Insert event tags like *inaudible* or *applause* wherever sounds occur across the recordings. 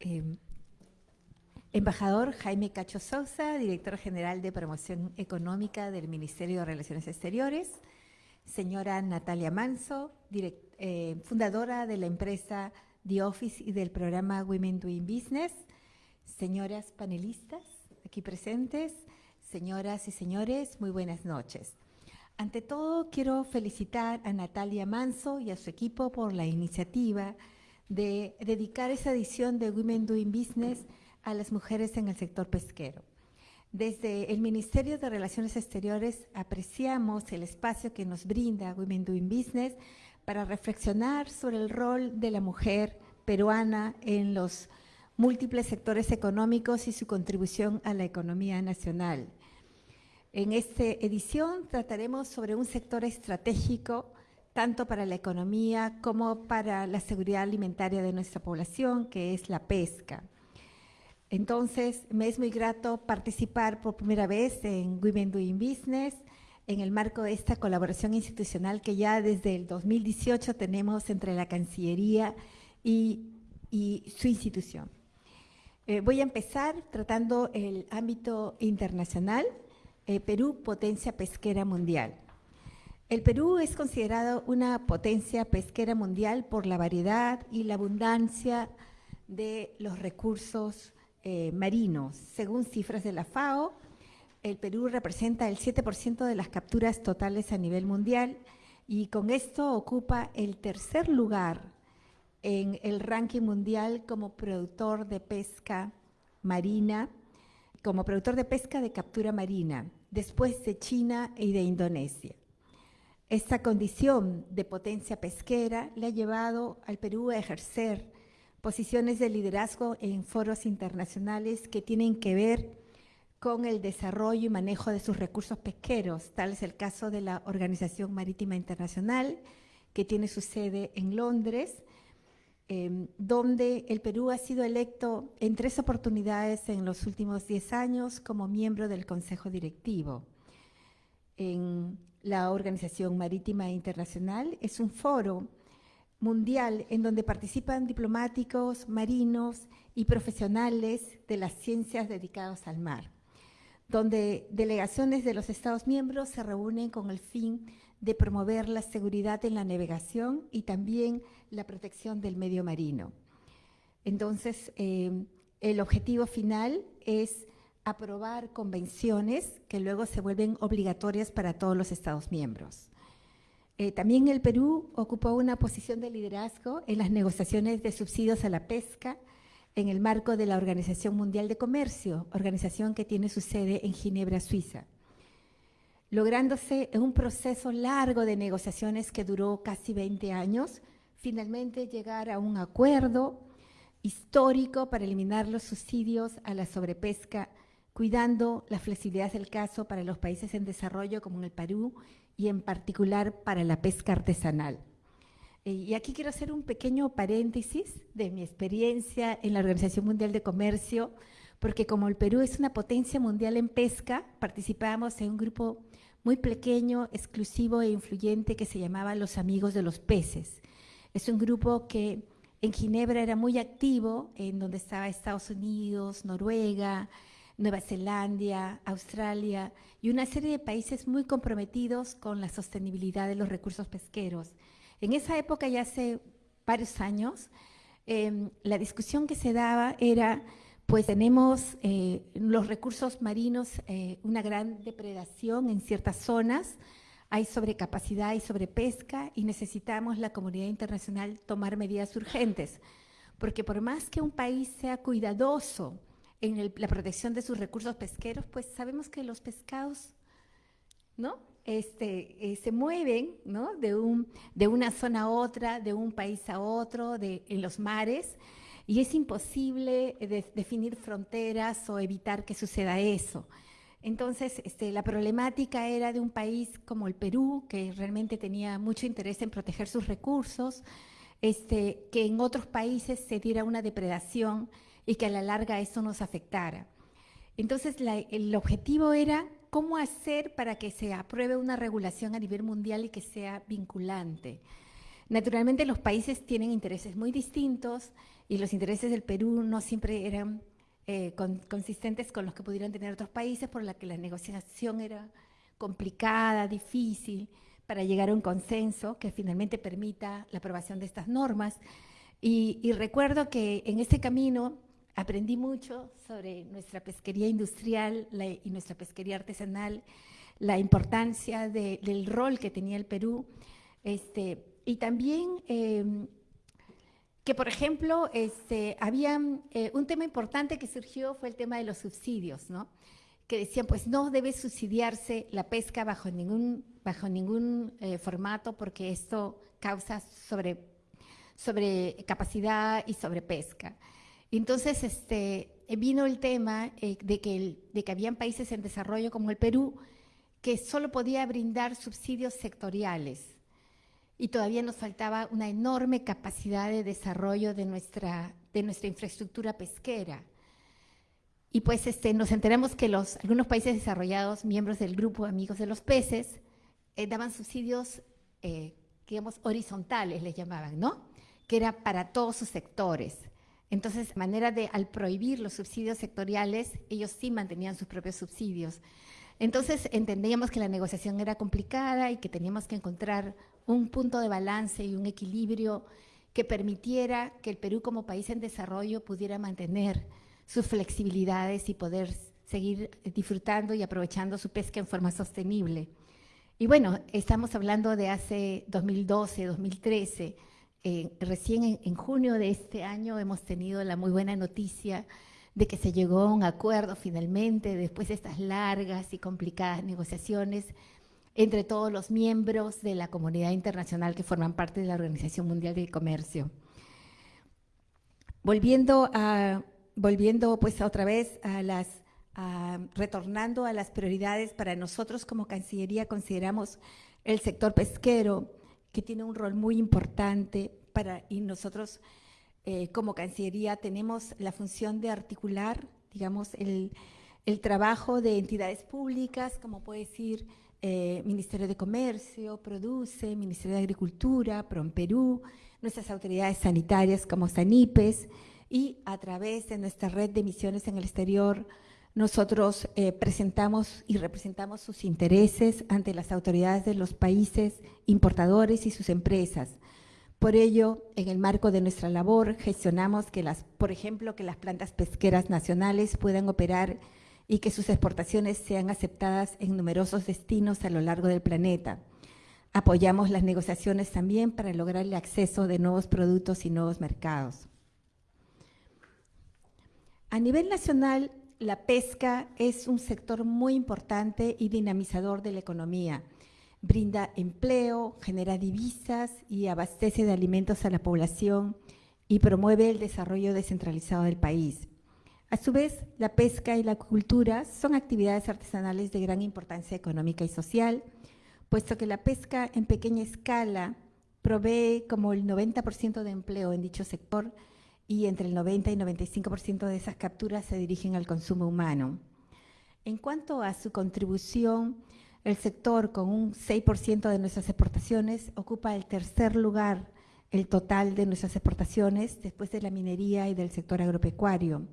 Eh, embajador Jaime Cacho Sousa, director general de promoción económica del Ministerio de Relaciones Exteriores. Señora Natalia Manso, eh, fundadora de la empresa The Office y del programa Women Doing Business. Señoras panelistas aquí presentes, señoras y señores, muy buenas noches. Ante todo, quiero felicitar a Natalia Manso y a su equipo por la iniciativa de dedicar esa edición de Women Doing Business a las mujeres en el sector pesquero. Desde el Ministerio de Relaciones Exteriores apreciamos el espacio que nos brinda Women Doing Business para reflexionar sobre el rol de la mujer peruana en los múltiples sectores económicos y su contribución a la economía nacional. En esta edición trataremos sobre un sector estratégico tanto para la economía como para la seguridad alimentaria de nuestra población, que es la pesca. Entonces, me es muy grato participar por primera vez en Women Doing Business, en el marco de esta colaboración institucional que ya desde el 2018 tenemos entre la Cancillería y, su institución. Eh, voy a empezar tratando el ámbito internacional, eh, Perú, potencia pesquera mundial. El Perú es considerado una potencia pesquera mundial por la variedad y la abundancia de los recursos eh, marinos. Según cifras de la FAO, el Perú representa el 7% de las capturas totales a nivel mundial y con esto ocupa el tercer lugar en el ranking mundial como productor de pesca marina, como productor de pesca de captura marina, después de China y de Indonesia. Esta condición de potencia pesquera le ha llevado al Perú a ejercer posiciones de liderazgo en foros internacionales que tienen que ver con el desarrollo y manejo de sus recursos pesqueros. Tal es el caso de la Organización Marítima Internacional, que tiene su sede en Londres, em, donde el Perú ha sido electo en tres oportunidades en los últimos diez años como miembro del Consejo Directivo. En la Organización Marítima Internacional es un foro mundial en donde participan diplomáticos, marinos y profesionales de las ciencias dedicados al mar, donde delegaciones de los Estados miembros se reúnen con el fin de promover la seguridad en la navegación y también la protección del medio marino. Entonces, eh, el objetivo final es aprobar convenciones que luego se vuelven obligatorias para todos los Estados miembros. Eh, también el Perú ocupó una posición de liderazgo en las negociaciones de subsidios a la pesca en el marco de la Organización Mundial de Comercio, organización que tiene su sede en Ginebra, Suiza, lográndose en un proceso largo de negociaciones que duró casi 20 años, finalmente llegar a un acuerdo histórico para eliminar los subsidios a la sobrepesca cuidando la flexibilidad del caso para los países en desarrollo como en el Perú y en particular para la pesca artesanal. Eh, y aquí quiero hacer un pequeño paréntesis de mi experiencia en la Organización Mundial de Comercio, porque como el Perú es una potencia mundial en pesca, participábamos en un grupo muy pequeño, exclusivo e influyente que se llamaba Los Amigos de los Peces. Es un grupo que en Ginebra era muy activo, en donde estaba Estados Unidos, Noruega, Nueva Zelanda, Australia y una serie de países muy comprometidos con la sostenibilidad de los recursos pesqueros. En esa época, ya hace varios años, em, la discusión que se daba era, pues tenemos eh, los recursos marinos, eh, una gran depredación en ciertas zonas, hay sobrecapacidad y sobrepesca y necesitamos la comunidad internacional tomar medidas urgentes, porque por más que un país sea cuidadoso en la protección de sus recursos pesqueros, pues sabemos que los pescados, ¿no? Este, eh, se mueven. De, un, de una zona a otra, de un país a otro, en los mares, y es imposible definir fronteras o evitar que suceda eso. Entonces, este, la problemática era de un país como el Perú, que realmente tenía mucho interés en proteger sus recursos, este, que en otros países se diera una depredación y que a la larga eso nos afectara. Entonces, el objetivo era cómo hacer para que se apruebe una regulación a nivel mundial y que sea vinculante. Naturalmente los países tienen intereses muy distintos y los intereses del Perú no siempre eran eh, consistentes con los que pudieran tener otros países, por la que la negociación era complicada, difícil, para llegar a un consenso que finalmente permita la aprobación de estas normas. Y, recuerdo que en este camino aprendí mucho sobre nuestra pesquería industrial y nuestra pesquería artesanal, la importancia del rol que tenía el Perú, este, y también em, que, por ejemplo, este, había eh, un tema importante que surgió fue el tema de los subsidios, ¿no? que decían, pues no debe subsidiarse la pesca bajo ningún, bajo ningún eh, formato porque esto causa sobre, sobre capacidad y sobrepesca. Entonces, este, vino el tema eh, de, que que habían países en desarrollo como el Perú que solo podía brindar subsidios sectoriales y todavía nos faltaba una enorme capacidad de desarrollo de nuestra, infraestructura pesquera. Y pues este, nos enteramos que algunos países desarrollados, miembros del grupo Amigos de los Peces, eh, daban subsidios, eh, digamos, horizontales, les llamaban, ¿no? Que era para todos sus sectores. Entonces, manera de, al prohibir los subsidios sectoriales, ellos sí mantenían sus propios subsidios. Entonces, entendíamos que la negociación era complicada y que teníamos que encontrar un punto de balance y un equilibrio que permitiera que el Perú como país en desarrollo pudiera mantener sus flexibilidades y poder seguir disfrutando y aprovechando su pesca en forma sostenible. Y bueno, estamos hablando de hace 2012, 2013. Eh, recién en, junio de este año hemos tenido la muy buena noticia de que se llegó a un acuerdo finalmente después de estas largas y complicadas negociaciones entre todos los miembros de la comunidad internacional que forman parte de la Organización Mundial del Comercio. Volviendo, a, volviendo pues otra vez a las, retornando a las prioridades para nosotros como Cancillería consideramos el sector pesquero que tiene un rol muy importante para, y nosotros eh, como Cancillería tenemos la función de articular, digamos, el, el trabajo de entidades públicas, como puede decir eh, Ministerio de Comercio, Produce, Ministerio de Agricultura, PROMPERÚ, nuestras autoridades sanitarias como SANIPES y a través de nuestra red de misiones en el exterior, nosotros eh, presentamos y representamos sus intereses ante las autoridades de los países importadores y sus empresas. Por ello, en el marco de nuestra labor, gestionamos que las, por ejemplo, que las plantas pesqueras nacionales puedan operar y que sus exportaciones sean aceptadas en numerosos destinos a lo largo del planeta. Apoyamos las negociaciones también para lograr el acceso de nuevos productos y nuevos mercados. A nivel nacional, la pesca es un sector muy importante y dinamizador de la economía. Brinda empleo, genera divisas y abastece de alimentos a la población y promueve el desarrollo descentralizado del país. A su vez, la pesca y la cultura son actividades artesanales de gran importancia económica y social, puesto que la pesca en pequeña escala provee como el 90% de empleo en dicho sector y entre el 90 y 95% de esas capturas se dirigen al consumo humano. En cuanto a su contribución, el sector con un 6% de nuestras exportaciones ocupa el tercer lugar el total de nuestras exportaciones después de la minería y del sector agropecuario.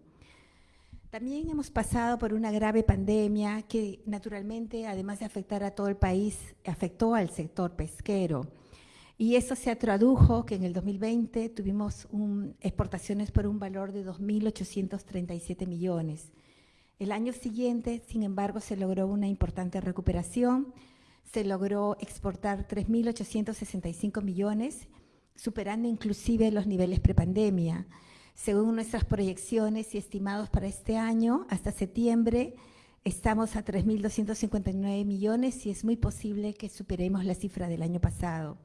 También hemos pasado por una grave pandemia que naturalmente, además de afectar a todo el país, afectó al sector pesquero. Y eso se tradujo que en el 2020 tuvimos exportaciones por un valor de 2.837 millones. El año siguiente, sin embargo, se logró una importante recuperación. Se logró exportar 3.865 millones, superando inclusive los niveles prepandemia. Según nuestras proyecciones y estimados para este año, hasta septiembre, estamos a 3.259 millones y es muy posible que superemos la cifra del año pasado.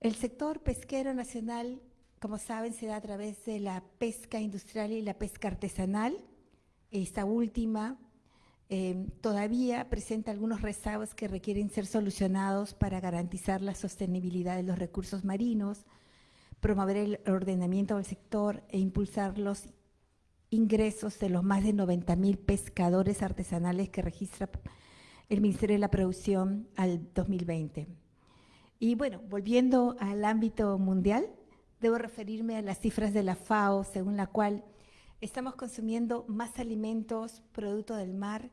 El sector pesquero nacional, como saben, se da a través de la pesca industrial y la pesca artesanal. Esta última eh, todavía presenta algunos rezagos que requieren ser solucionados para garantizar la sostenibilidad de los recursos marinos, promover el ordenamiento del sector e impulsar los ingresos de los más de 90 mil pescadores artesanales que registra el Ministerio de la Producción al 2020. Y bueno, volviendo al ámbito mundial, debo referirme a las cifras de la FAO, según la cual estamos consumiendo más alimentos producto del mar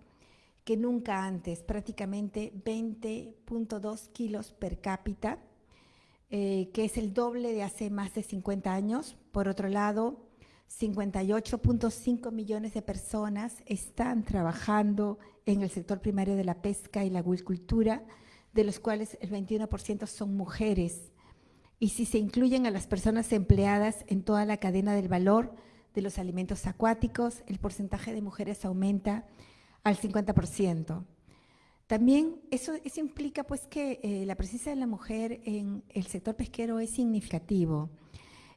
que nunca antes, prácticamente 20.2 kilos per cápita, eh, que es el doble de hace más de 50 años. Por otro lado, 58.5 millones de personas están trabajando en el sector primario de la pesca y la acuicultura, de los cuales el 21% son mujeres. Y si se incluyen a las personas empleadas en toda la cadena del valor de los alimentos acuáticos, el porcentaje de mujeres aumenta al 50%. También eso, implica pues que eh, la presencia de la mujer en el sector pesquero es significativo.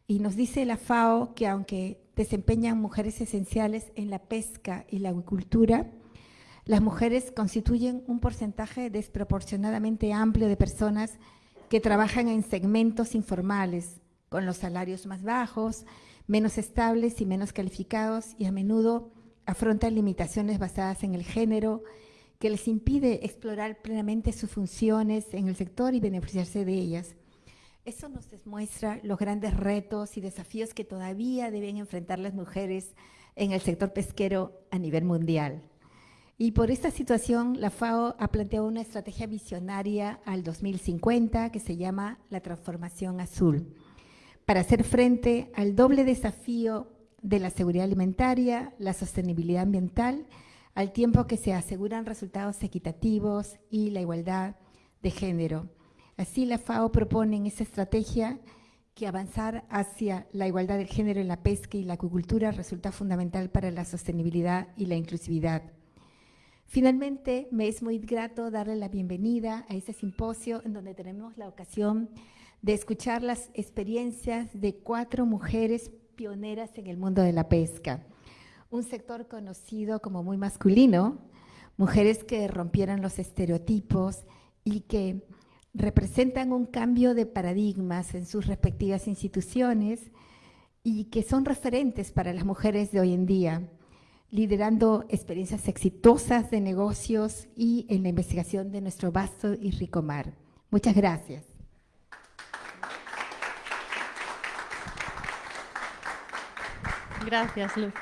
Y nos dice la FAO que aunque desempeñan mujeres esenciales en la pesca y la agricultura, las mujeres constituyen un porcentaje desproporcionadamente amplio de personas que trabajan en segmentos informales, con los salarios más bajos, menos estables y menos calificados y a menudo afrontan limitaciones basadas en el género que les impide explorar plenamente sus funciones en el sector y beneficiarse de ellas. Eso nos demuestra los grandes retos y desafíos que todavía deben enfrentar las mujeres en el sector pesquero a nivel mundial. Y por esta situación, la FAO ha planteado una estrategia visionaria al 2050 que se llama la transformación azul, para hacer frente al doble desafío de la seguridad alimentaria, la sostenibilidad ambiental, al tiempo que se aseguran resultados equitativos y la igualdad de género. Así la FAO propone en esa estrategia que avanzar hacia la igualdad de género en la pesca y la acuicultura resulta fundamental para la sostenibilidad y la inclusividad. Finalmente, me es muy grato darle la bienvenida a este simposio en donde tenemos la ocasión de escuchar las experiencias de cuatro mujeres pioneras en el mundo de la pesca. Un sector conocido como muy masculino, mujeres que rompieron los estereotipos y que representan un cambio de paradigmas en sus respectivas instituciones y que son referentes para las mujeres de hoy en día, liderando experiencias exitosas de negocios y en la investigación de nuestro vasto y rico mar. Muchas gracias. Gracias, Luz.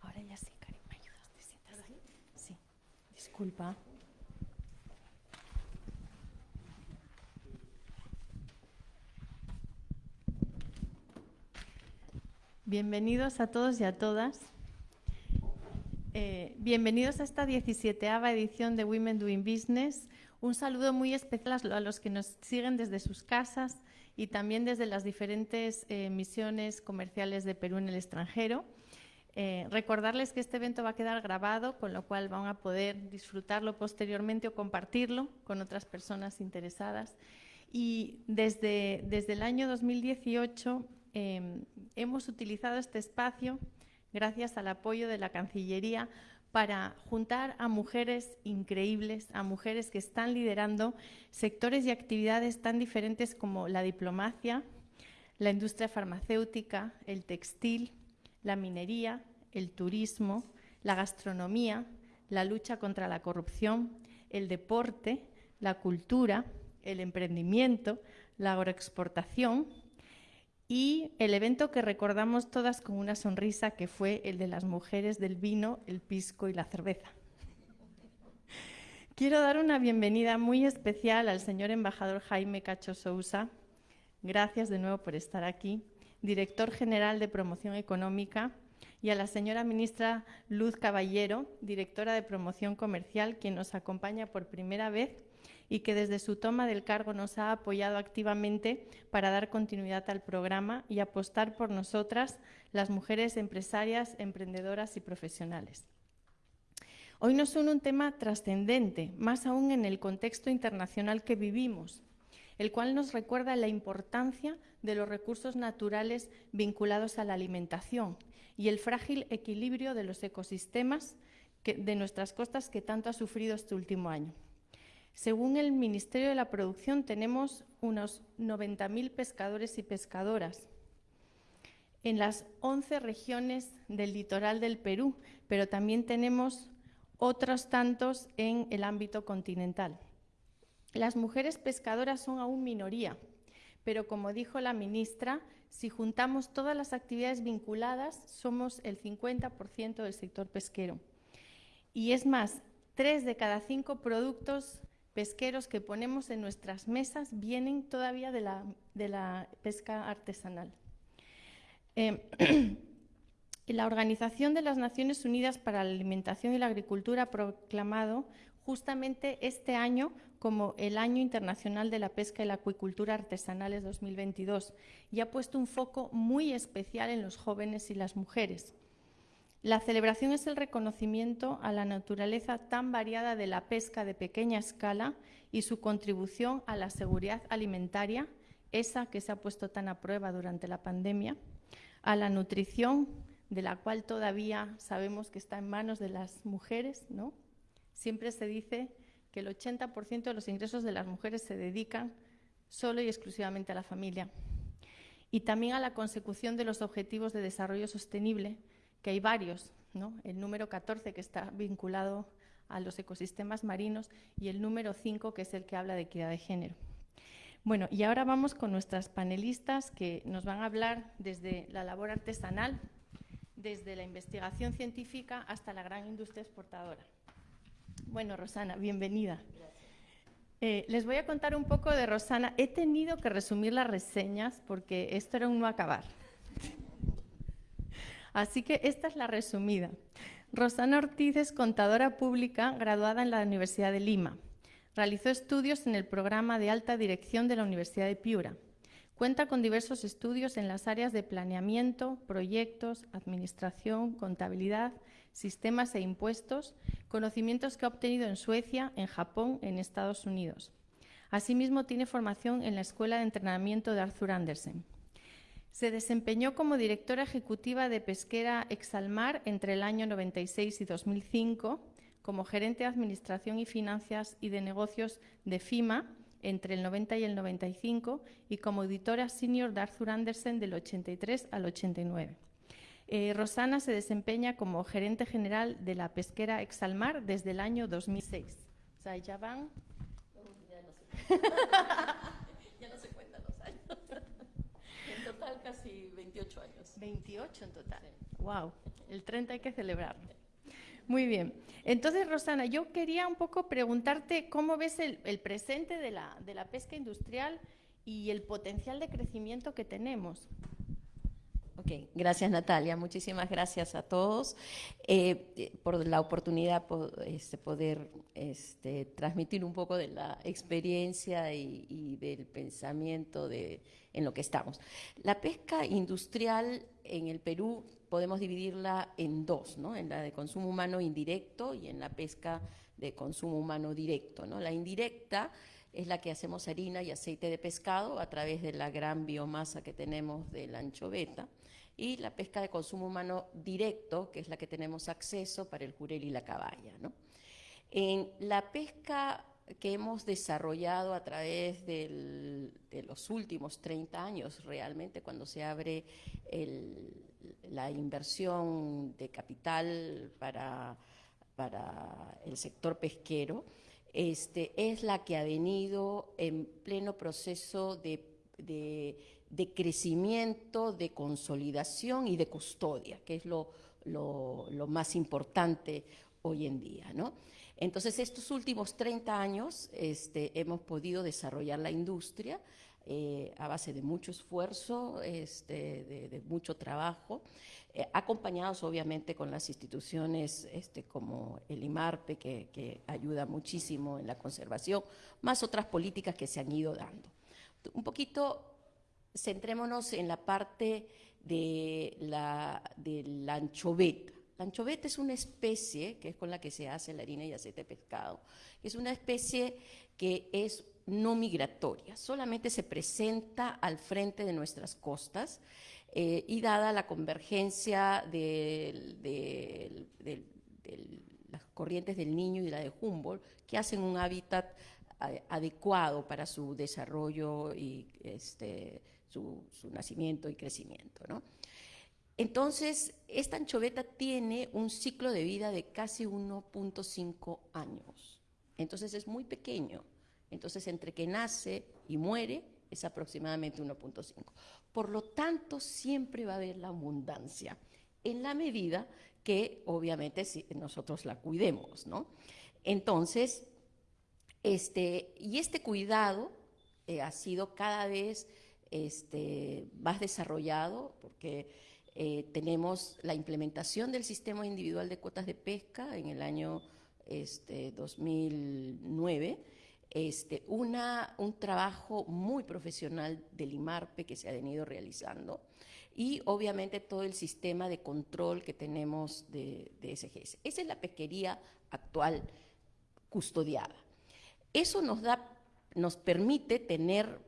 Ahora ya sí, Karim, ¿me ayudas? ¿Te sientas ahí? Sí, disculpa. Bienvenidos a todos y a todas. Eh, bienvenidos a esta 17 edición de Women Doing Business. Un saludo muy especial a los que nos siguen desde sus casas y también desde las diferentes eh, misiones comerciales de Perú en el extranjero. Eh, recordarles que este evento va a quedar grabado, con lo cual van a poder disfrutarlo posteriormente o compartirlo con otras personas interesadas. Y desde, desde el año 2018 Em, hemos utilizado este espacio, gracias al apoyo de la Cancillería, para juntar a mujeres increíbles, a mujeres que están liderando sectores y actividades tan diferentes como la diplomacia, la industria farmacéutica, el textil, la minería, el turismo, la gastronomía, la lucha contra la corrupción, el deporte, la cultura, el emprendimiento, la agroexportación, y el evento que recordamos todas con una sonrisa, que fue el de las mujeres del vino, el pisco y la cerveza. Quiero dar una bienvenida muy especial al señor embajador Jaime Cacho Sousa. Gracias de nuevo por estar aquí. Director General de Promoción Económica y a la señora ministra Luz Caballero, directora de Promoción Comercial, quien nos acompaña por primera vez y que desde su toma del cargo nos ha apoyado activamente para dar continuidad al programa y apostar por nosotras, las mujeres empresarias, emprendedoras y profesionales. Hoy nos une un tema trascendente, más aún en el contexto internacional que vivimos, el cual nos recuerda la importancia de los recursos naturales vinculados a la alimentación y el frágil equilibrio de los ecosistemas de nuestras costas que tanto ha sufrido este último año. Según el Ministerio de la Producción, tenemos unos 90.000 pescadores y pescadoras en las 11 regiones del litoral del Perú, pero también tenemos otros tantos en el ámbito continental. Las mujeres pescadoras son aún minoría, pero como dijo la ministra, si juntamos todas las actividades vinculadas, somos el 50% del sector pesquero. Y es más, tres de cada cinco productos pesqueros que ponemos en nuestras mesas vienen todavía de la, pesca artesanal. Eh, *clears throat* la Organización de las Naciones Unidas para la Alimentación y la Agricultura ha proclamado justamente este año como el Año Internacional de la Pesca y la Acuicultura Artesanales 2022 y ha puesto un foco muy especial en los jóvenes y las mujeres. La celebración es el reconocimiento a la naturaleza tan variada de la pesca de pequeña escala y su contribución a la seguridad alimentaria, esa que se ha puesto tan a prueba durante la pandemia, a la nutrición, de la cual todavía sabemos que está en manos de las mujeres, ¿no? Siempre se dice que el 80% de los ingresos de las mujeres se dedican solo y exclusivamente a la familia. Y también a la consecución de los objetivos de desarrollo sostenible, que hay varios, ¿no? el número 14 que está vinculado a los ecosistemas marinos y el número 5 que es el que habla de equidad de género. Bueno, y ahora vamos con nuestras panelistas que nos van a hablar desde la labor artesanal, desde la investigación científica hasta la gran industria exportadora. Bueno, Rosana, bienvenida. Eh, les voy a contar un poco de Rosana. He tenido que resumir las reseñas porque esto era un no acabar. *laughs* Así que esta es la resumida. Rosana Ortiz es contadora pública graduada en la Universidad de Lima. Realizó estudios en el programa de alta dirección de la Universidad de Piura. Cuenta con diversos estudios en las áreas de planeamiento, proyectos, administración, contabilidad, sistemas e impuestos, conocimientos que ha obtenido en Suecia, en Japón, en Estados Unidos. Asimismo, tiene formación en la Escuela de Entrenamiento de Arthur Andersen. Se desempeñó como directora ejecutiva de Pesquera Exalmar entre el año 96 y 2005, como gerente de Administración y Finanzas y de Negocios de FIMA entre el 90 y el 95 y como editora senior de Arthur Andersen del 83 al 89. Eh, Rosana se desempeña como gerente general de la pesquera Exalmar desde el año 2006. O sea, ya van... *laughs* ya no se cuentan los años. En total casi 28 años. 28 en total. Wow, el 30 hay que celebrarlo. Muy bien. Entonces, Rosana, yo quería un poco preguntarte cómo ves el, presente de la, de la pesca industrial y el potencial de crecimiento que tenemos. Ok, gracias Natalia, muchísimas gracias a todos eh, por la oportunidad de este, poder este, transmitir un poco de la experiencia y, del pensamiento de, en lo que estamos. La pesca industrial en el Perú podemos dividirla en dos, ¿no? en la de consumo humano indirecto y en la pesca de consumo humano directo. ¿no? La indirecta es la que hacemos harina y aceite de pescado a través de la gran biomasa que tenemos de la anchoveta, y la pesca de consumo humano directo, que es la que tenemos acceso para el jurel y la caballa. En la pesca que hemos desarrollado a través de los últimos 30 años, realmente cuando se abre la inversión de capital para, para el sector pesquero, este, es la que ha venido en pleno proceso de, crecimiento, de consolidación y de custodia, que es lo, más importante hoy en día. ¿no? Entonces, estos últimos 30 años este, hemos podido desarrollar la industria eh, a base de mucho esfuerzo, este, de, mucho trabajo, eh, acompañados obviamente con las instituciones este, como el IMARPE, que, ayuda muchísimo en la conservación, más otras políticas que se han ido dando. Un poquito centrémonos en la parte de la, de la anchoveta. La anchoveta es una especie, que es con la que se hace la harina y aceite de pescado, es una especie que es no migratoria, solamente se presenta al frente de nuestras costas eh, y dada la convergencia de, las corrientes del Niño y la de Humboldt, que hacen un hábitat adecuado para su desarrollo y este, su, nacimiento y crecimiento. ¿no? Entonces, esta anchoveta tiene un ciclo de vida de casi 1.5 años. Entonces es muy pequeño. Entonces, entre que nace y muere es aproximadamente 1.5. Por lo tanto, siempre va a haber la abundancia, en la medida que obviamente nosotros la cuidemos, ¿no? Entonces, este, y este cuidado eh, ha sido cada vez este, más desarrollado, porque eh, tenemos la implementación del sistema individual de cuotas de pesca en el año este, 2009, este, una, un trabajo muy profesional del IMARPE que se ha venido realizando y obviamente todo el sistema de control que tenemos de, de SGS. Esa es la pesquería actual custodiada. Eso nos, da, nos permite tener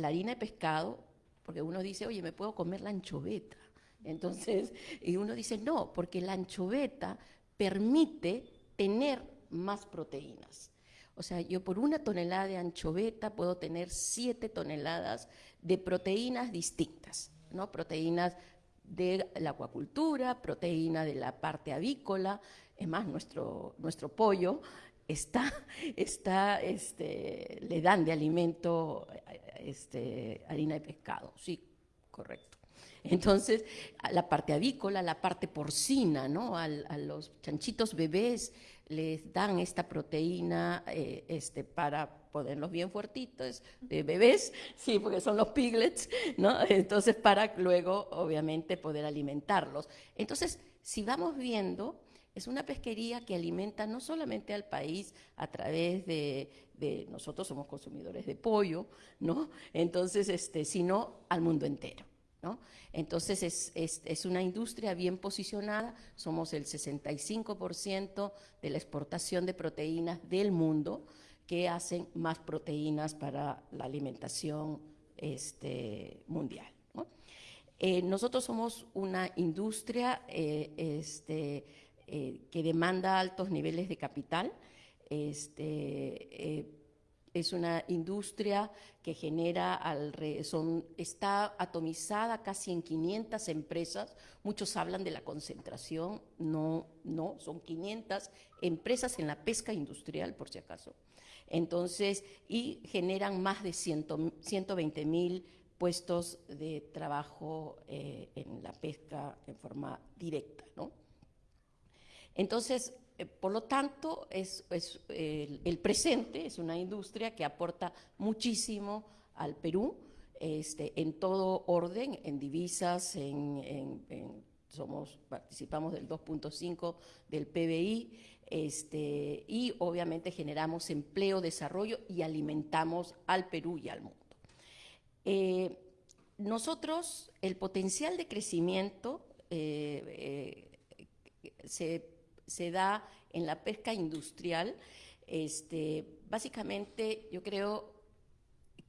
la harina de pescado, porque uno dice, oye, me puedo comer la anchoveta. Entonces, *laughs* y uno dice, no, porque la anchoveta permite tener más proteínas. O sea, yo por una tonelada de anchoveta puedo tener siete toneladas de proteínas distintas, ¿no? Proteínas de la acuacultura, proteína de la parte avícola, es más, nuestro, nuestro pollo está, está este, le dan de alimento este, harina de pescado, sí, correcto. Entonces, la parte avícola, la parte porcina, ¿no? a los chanchitos bebés les dan esta proteína eh, este, para ponerlos bien fuertitos, de bebés, sí, porque son los piglets, ¿no? Entonces, para luego, obviamente, poder alimentarlos. Entonces, si vamos viendo, es una pesquería que alimenta no solamente al país a través de, nosotros somos consumidores de pollo, ¿no? Entonces, este, sino al mundo entero. ¿No? Entonces es, es, una industria bien posicionada, somos el 65% de la exportación de proteínas del mundo que hacen más proteínas para la alimentación este, mundial. Eh, nosotros somos una industria eh, este, eh, que demanda altos niveles de capital. Este, eh, es una industria que genera, son, está atomizada casi en 500 empresas. Muchos hablan de la concentración, no, no, son 500 empresas en la pesca industrial, por si acaso. Entonces, y generan más de 120 mil puestos de trabajo eh, en la pesca en forma directa, ¿no? Entonces, eh, por lo tanto, es, el, presente es una industria que aporta muchísimo al Perú, este, en todo orden, en divisas, en, somos, participamos del 2.5 del PBI, este, y obviamente generamos empleo, desarrollo y alimentamos al Perú y al mundo. Eh, nosotros, el potencial de crecimiento eh, se se da en la pesca industrial. Este, básicamente, yo creo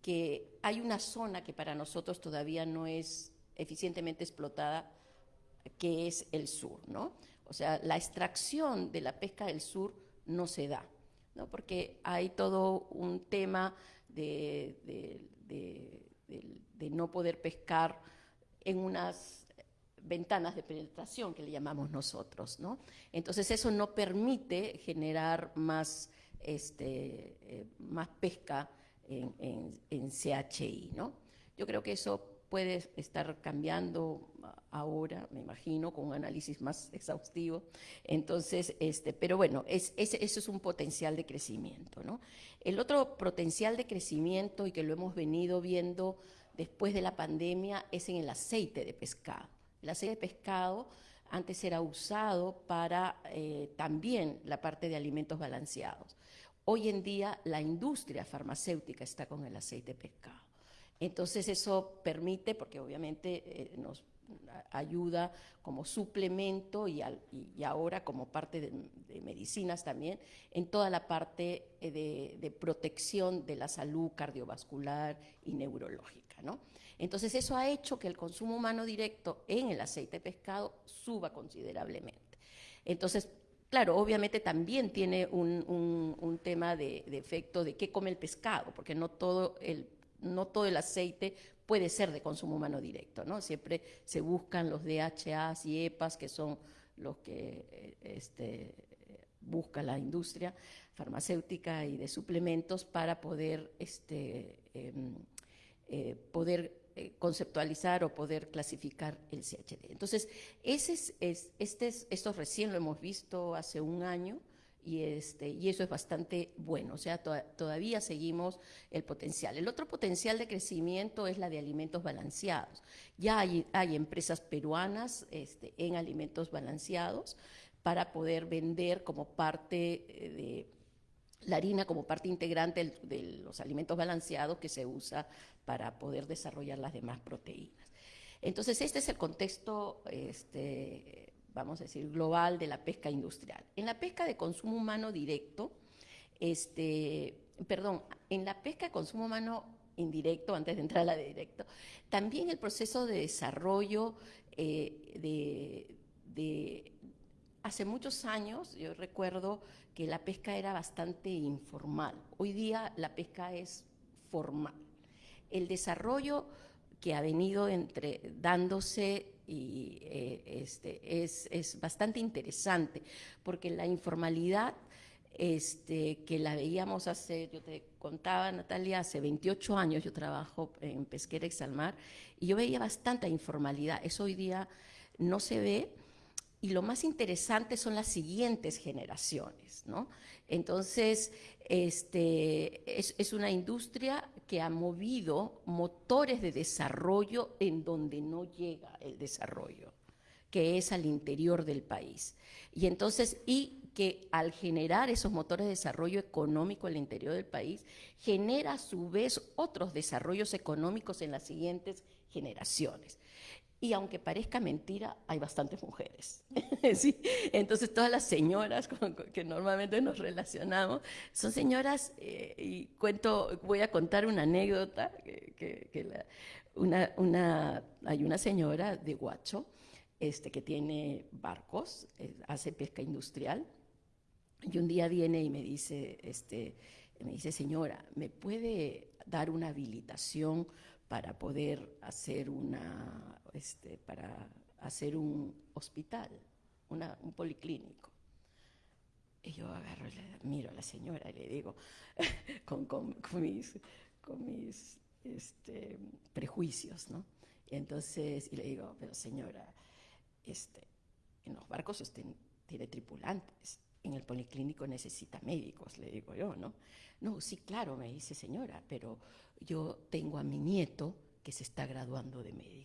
que hay una zona que para nosotros todavía no es eficientemente explotada, que es el sur, ¿no? O sea, la extracción de la pesca del sur no se da, ¿no? Porque hay todo un tema de, de no poder pescar en unas ventanas de penetración que le llamamos nosotros, ¿no? Entonces eso no permite generar más, este, eh, pesca en, en, CHI. Yo creo que eso puede estar cambiando ahora, me imagino, con un análisis más *laughs* exhaustivo. Entonces, este, pero bueno, es, eso es un potencial de crecimiento. El otro potencial de crecimiento y que lo hemos venido viendo después de la pandemia es en el aceite de pescado. El aceite de pescado antes era usado para eh, también la parte de alimentos balanceados. Hoy en día la industria farmacéutica está con el aceite de pescado. Entonces eso permite, porque obviamente eh, nos ayuda como suplemento y, ahora como parte de, medicinas también, en toda la parte eh, de, protección de la salud cardiovascular y neurológica. ¿no? Entonces eso ha hecho que el consumo humano directo en el aceite de pescado suba considerablemente. Entonces, Claro, obviamente también tiene un, tema de, efecto de qué come el pescado, porque no todo el, no todo el aceite puede ser de consumo humano directo, ¿no? Siempre se buscan los DHAs y EPAs, que son los que eh, este, busca la industria farmacéutica y de suplementos para poder, este, em, eh, poder eh, conceptualizar o poder clasificar el CHD. Entonces, ese es, este es, esto recién lo hemos visto hace un año y, este, y eso es bastante bueno, o sea, todavía seguimos el potencial. El otro potencial de crecimiento es la de alimentos balanceados. Ya hay, hay empresas peruanas este, en alimentos balanceados para poder vender como parte eh, de la harina como parte integrante de los alimentos balanceados que se usa para poder desarrollar las demás proteínas. Entonces, este es el contexto, este, vamos a decir, global de la pesca industrial. En la pesca de consumo humano directo, este, perdón, en la pesca de consumo humano indirecto, antes de entrar a la de directo, también el proceso de desarrollo eh, de, de, hace muchos años, yo recuerdo que la pesca era bastante informal. Hoy día la pesca es formal el desarrollo que ha venido entre, dándose eh, este, es, bastante interesante, porque la informalidad este, que la veíamos hace, yo te contaba, Natalia, hace 28 años yo trabajo en Pesquera Exalmar, y yo veía bastante informalidad. Eso hoy día no se ve, y lo más interesante son las siguientes generaciones, ¿no? Entonces, este, es, una industria que ha movido motores de desarrollo en donde no llega el desarrollo, que es al interior del país. Y entonces, y que al generar esos motores de desarrollo económico al interior del país, genera a su vez otros desarrollos económicos en las siguientes generaciones. Y aunque parezca mentira, hay bastantes mujeres. *laughs* Entonces todas las señoras con, que normalmente nos relacionamos son señoras, eh, y cuento, voy a contar una anécdota, que, una, hay una señora de Guacho este, que tiene barcos, eh, hace pesca industrial, y un día viene y me dice, este, me dice, señora, ¿me puede dar una habilitación para poder hacer una, este, para hacer un hospital, un policlínico. Y yo agarro, le miro a la señora y le digo, *laughs* con, con, mis, con mis este, prejuicios, ¿no? Y entonces, y le digo, pero señora, este, en los barcos usted tiene tripulantes, en el policlínico necesita médicos, le digo yo, ¿no? No, sí, claro, me dice señora, pero yo tengo a mi nieto que se está graduando de médico.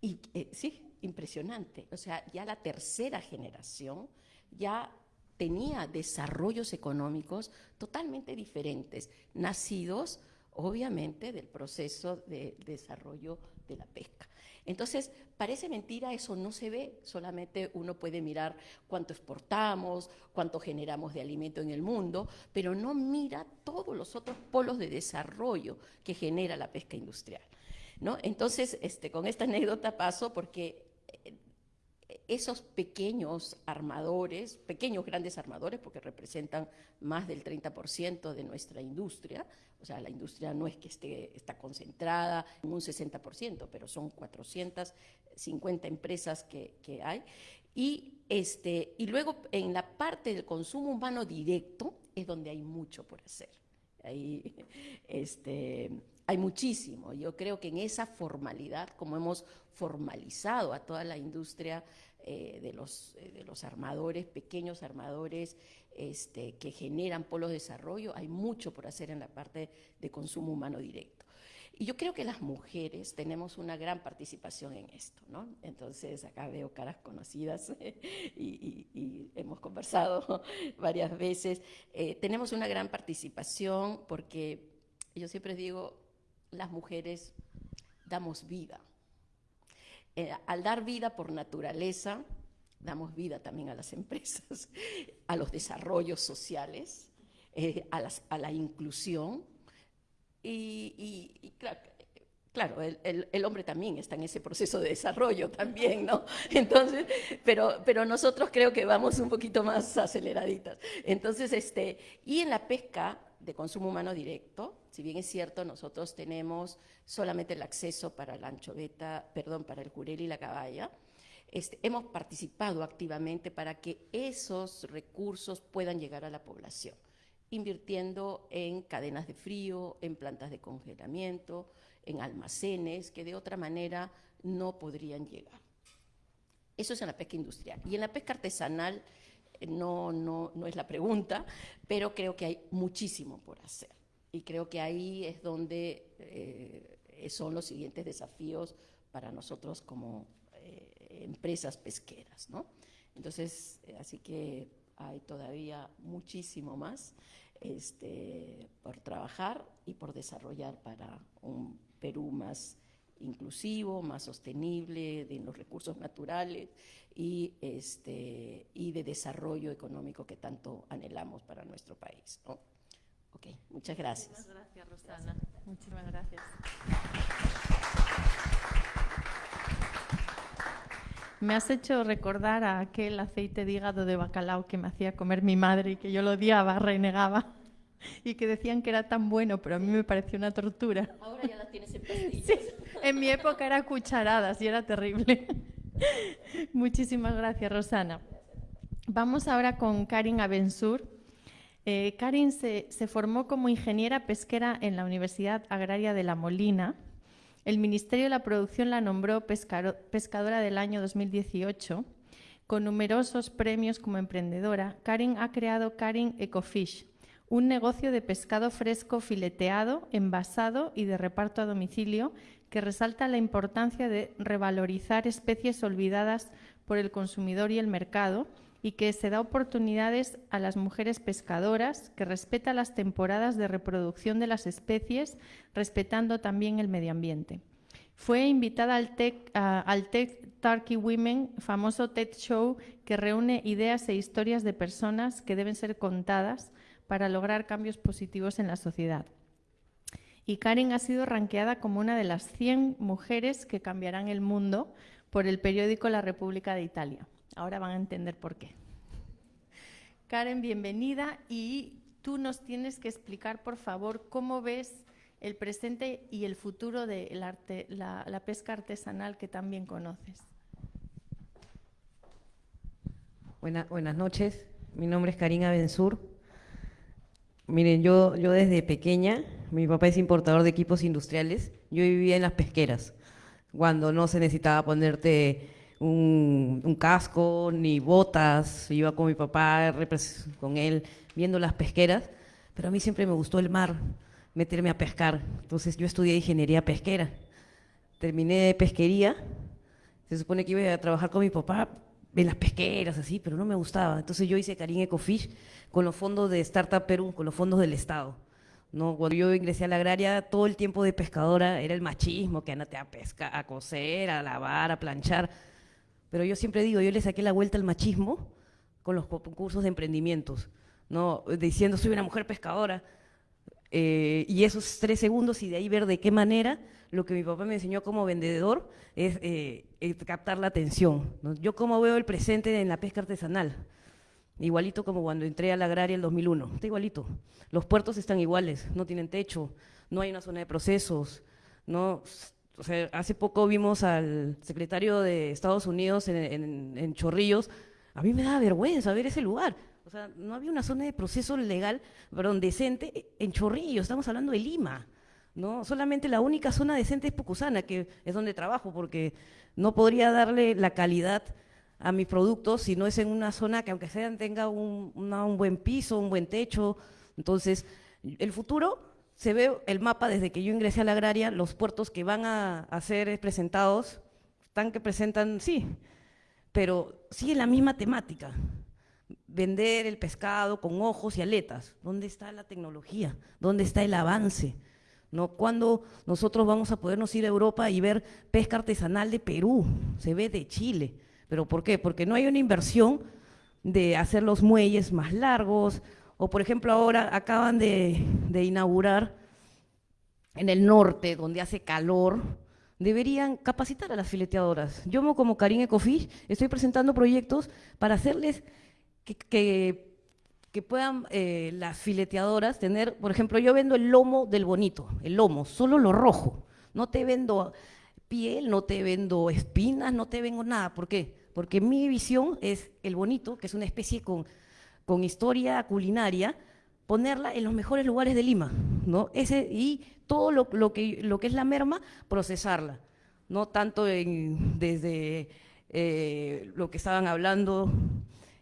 Y eh, sí, impresionante. O sea, ya la tercera generación ya tenía desarrollos económicos totalmente diferentes, nacidos obviamente del proceso de desarrollo de la pesca. Entonces, parece mentira, eso no se ve, solamente uno puede mirar cuánto exportamos, cuánto generamos de alimento en el mundo, pero no mira todos los otros polos de desarrollo que genera la pesca industrial. Entonces, este, con esta anécdota paso porque eh, esos pequeños armadores, pequeños grandes armadores, porque representan más del 30% de nuestra industria, o sea, la industria no es que esté está concentrada en un 60%, pero son 450 empresas que, que hay. Y, este, y luego en la parte del consumo humano directo es donde hay mucho por hacer. Ahí, este, hay muchísimo. Yo creo que en esa formalidad, como hemos formalizado a toda la industria eh, de, los, eh, de los armadores, pequeños armadores este, que generan polos de desarrollo, hay mucho por hacer en la parte de consumo humano directo. Y yo creo que las mujeres tenemos una gran participación en esto, ¿no? Entonces, acá veo caras conocidas *laughs* y, hemos conversado *laughs* varias veces. Eh, tenemos una gran participación porque yo siempre digo, las mujeres damos vida. Eh, al dar vida por naturaleza, damos vida también a las *laughs* empresas, a los desarrollos sociales, eh, a, la inclusión. Y, Claro, el, hombre también está en ese proceso de desarrollo también, ¿no? *laughs* Entonces, pero, pero nosotros creo que vamos un poquito más aceleraditas. Entonces, este, y en la pesca de consumo humano directo, si bien es cierto, nosotros tenemos solamente el acceso para la anchoveta, perdón, para el jurel y la caballa, este, hemos participado activamente para que esos recursos puedan llegar a la población, invirtiendo en cadenas de frío, en plantas de congelamiento, en almacenes que de otra manera no podrían llegar. Eso es en la pesca industrial. Y en la pesca artesanal eh, no, no, no es la pregunta, pero creo que hay muchísimo por hacer. Y creo que ahí es donde eh, son los siguientes desafíos para nosotros como eh, empresas pesqueras. ¿no? Entonces, así que hay todavía muchísimo más este, por trabajar y por desarrollar para un Perú más inclusivo, más sostenible de los recursos naturales y, este, y de desarrollo económico que tanto anhelamos para nuestro país. ¿no? Ok, muchas gracias. Muchas gracias, Rosana. Muchísimas gracias. Me has hecho recordar a aquel aceite de hígado de bacalao que me hacía comer mi madre y que yo lo odiaba, renegaba y que decían que era tan bueno, pero a mí me pareció una tortura. Ahora ya las tienes en pastillas. Sí, en mi época era cucharadas y era terrible. Muchísimas gracias, Rosana. Vamos ahora con Karin Abensur. Eh, Karin se, formó como ingeniera pesquera en la Universidad Agraria de La Molina. El Ministerio de la Producción la nombró pescadora del año 2018. Con numerosos premios como emprendedora, Karin ha creado Karin Ecofish, un negocio de pescado fresco fileteado, envasado y de reparto a domicilio que resalta la importancia de revalorizar especies olvidadas por el consumidor y el mercado y que se da oportunidades a las mujeres pescadoras, que respeta las temporadas de reproducción de las especies, respetando también el medio ambiente. Fue invitada al Tech, al Turkey Women, famoso TED Show que reúne ideas e historias de personas que deben ser contadas para lograr cambios positivos en la sociedad. Y Karen ha sido ranqueada como una de las 100 mujeres que cambiarán el mundo por el periódico La República de Italia. Ahora van a entender por qué. Karen, bienvenida y tú nos tienes que explicar, por favor, cómo ves el presente y el futuro de la, pesca artesanal que también conoces. buenas noches, mi nombre es Karina Bensur, Miren, yo, yo desde pequeña, mi papá es importador de equipos industriales, yo vivía en las pesqueras, cuando no se necesitaba ponerte un, casco ni botas, iba con mi papá, con él, viendo las pesqueras, pero a mí siempre me gustó el mar, meterme a pescar, entonces yo estudié ingeniería pesquera, terminé de pesquería, se supone que iba a trabajar con mi papá en las pesqueras, así, pero no me gustaba, entonces yo hice Karin Ecofish, con los fondos de Startup Perú, con los fondos del Estado. ¿no? Cuando yo ingresé a la agraria, todo el tiempo de pescadora era el machismo, que andate a pescar, a coser, a lavar, a planchar. Pero yo siempre digo, yo le saqué la vuelta al machismo con los concursos de emprendimientos, ¿no? diciendo soy una mujer pescadora. Eh, y esos tres segundos y de ahí ver de qué manera lo que mi papá me enseñó como vendedor es, eh, captar la atención. Yo como veo el presente en la pesca artesanal. Igualito como cuando entré a la agraria el 2001. Está igualito. Los puertos están iguales, no tienen techo, no hay una zona de procesos. No, hace poco vimos al secretario de Estados Unidos en, Chorrillos. A mí me da vergüenza ver ese lugar. O sea, no había una zona de proceso legal, perdón, decente en Chorrillos. Estamos hablando de Lima. ¿no? Solamente la única zona decente es Pucusana, que es donde trabajo, porque no podría darle la calidad a mis productos si no es en una zona que aunque sea tenga un, buen piso, un buen techo. Entonces, el futuro se ve el mapa desde que yo ingresé a la agraria, los puertos que van a, ser presentados, están que presentan, sí, pero sigue la misma temática. Vender el pescado con ojos y aletas. ¿Dónde está la tecnología? ¿Dónde está el avance? ¿No? ¿Cuándo nosotros vamos a podernos ir a Europa y ver pesca artesanal de Perú? Se ve de Chile. ¿Pero por qué? Porque no hay una inversión de hacer los muelles más largos, o por ejemplo ahora acaban de, inaugurar en el norte, donde hace calor, deberían capacitar a las fileteadoras. Yo como Karin Ecofish estoy presentando proyectos para hacerles que, que, puedan eh, las fileteadoras tener, por ejemplo, yo vendo el lomo del bonito, el lomo, solo lo rojo. No te vendo piel, no te vendo espinas, no te vendo nada. ¿Por qué? Porque mi visión es el bonito, que es una especie con, con historia culinaria, ponerla en los mejores lugares de Lima, ¿no? Y todo lo, que, lo que es la merma, procesarla, no tanto desde eh, lo que estaban hablando,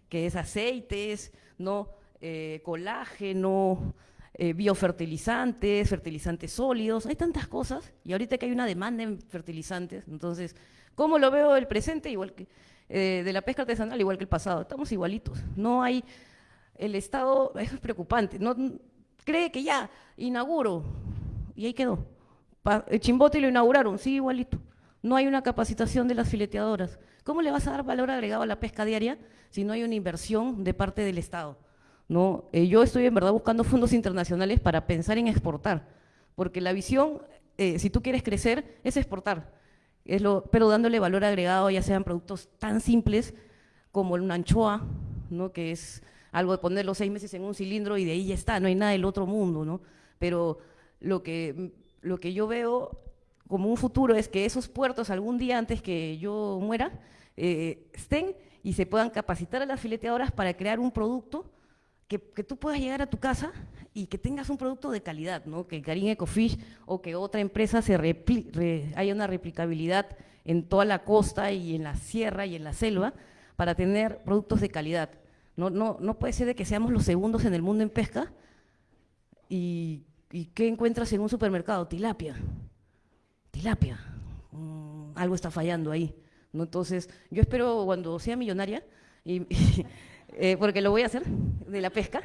que es aceites, no eh, colágeno, eh, biofertilizantes, fertilizantes sólidos, hay tantas cosas, y ahorita que hay una demanda en fertilizantes, entonces, ¿cómo lo veo el presente? Igual que de la pesca artesanal, igual que el pasado, estamos igualitos, no hay el Estado, eso es preocupante, no, cree que ya, inauguro, y ahí quedó. el Chimbote lo inauguraron, sí, igualito. No hay una capacitación de las fileteadoras. ¿Cómo le vas a dar valor agregado a la pesca diaria si no hay una inversión de parte del Estado? ¿No? Eh, yo estoy en verdad buscando fondos internacionales para pensar en exportar, porque la visión, eh, si tú quieres crecer, es exportar, es lo, pero dándole valor agregado, ya sean productos tan simples como una anchoa, ¿no? que es algo de poner los seis meses en un cilindro y de ahí ya está, no hay nada del otro mundo, ¿no? Pero lo que, lo que yo veo como un futuro es que esos puertos algún día antes que yo muera eh, estén y se puedan capacitar a las fileteadoras para crear un producto que, que, tú puedas llegar a tu casa y que tengas un producto de calidad, ¿no? que Karin Ecofish o que otra empresa se haya una replicabilidad en toda la costa y en la sierra y en la selva para tener productos de calidad. No, no, no puede ser de que seamos los segundos en el mundo en pesca y, ¿qué encuentras en un supermercado? Tilapia. Tilapia. Mm, algo está fallando ahí. ¿no? Entonces, yo espero cuando sea millonaria, y, *laughs* eh, porque lo voy a hacer, de la pesca,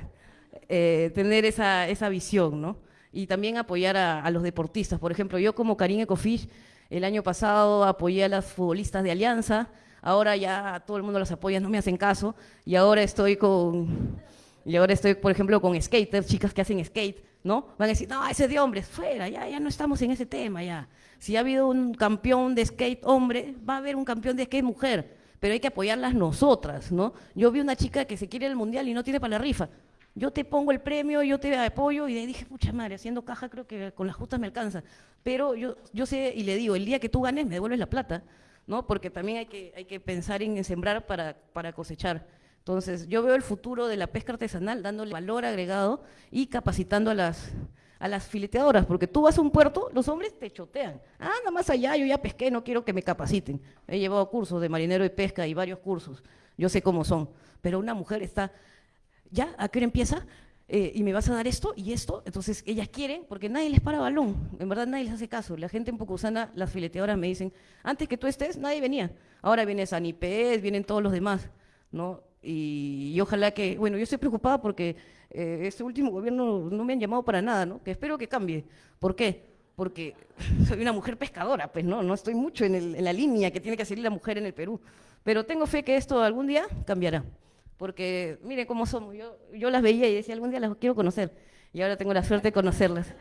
eh, tener esa, esa visión, ¿no? Y también apoyar a, los deportistas. Por ejemplo, yo como Karin Ecofish, el año pasado apoyé a las futbolistas de Alianza, ahora ya todo el mundo los apoya, no me hacen caso, y ahora estoy con, y ahora estoy, por ejemplo, con skaters, chicas que hacen skate, ¿no? Van a decir, no, ese es de hombres, fuera, ya, ya no estamos en ese tema, ya. Si ha habido un campeón de skate hombre, va a haber un campeón de skate mujer, pero hay que apoyarlas nosotras, ¿no? Yo vi una chica que se quiere el mundial y no tiene para la rifa. Yo te pongo el premio, yo te apoyo, y dije, pucha madre, haciendo caja creo que con las justas me alcanza. Pero yo, yo sé y le digo, el día que tú ganes me devuelves la plata ¿no? Porque también hay que, hay que pensar en sembrar para, para cosechar. Entonces, yo veo el futuro de la pesca artesanal dándole valor agregado y capacitando a las, a las fileteadoras, porque tú vas a un puerto, los hombres te chotean. Ah, nada más allá, yo ya pesqué, no quiero que me capaciten. He llevado cursos de marinero de pesca y varios cursos, yo sé cómo son. Pero una mujer está, ¿ya? ¿A qué hora empieza? Eh, y me vas a dar esto y esto. Entonces ellas quieren, porque nadie les para balón, en verdad nadie les hace caso. La gente en Pocusana, las fileteadoras me dicen, antes que tú estés, nadie venía. Ahora viene Sanipés, vienen todos los demás, ¿no? Y, ojalá que, bueno, yo estoy preocupada porque eh, este último gobierno no me han llamado para nada, ¿no? Que espero que cambie. ¿Por qué? Porque *laughs* soy una mujer pescadora, pues no, no estoy mucho en, en la línea que tiene que seguir la mujer en el Perú. Pero tengo fe que esto algún día cambiará porque miren cómo somos. Yo, yo las veía y decía, algún día las quiero conocer. Y ahora tengo la suerte de conocerlas.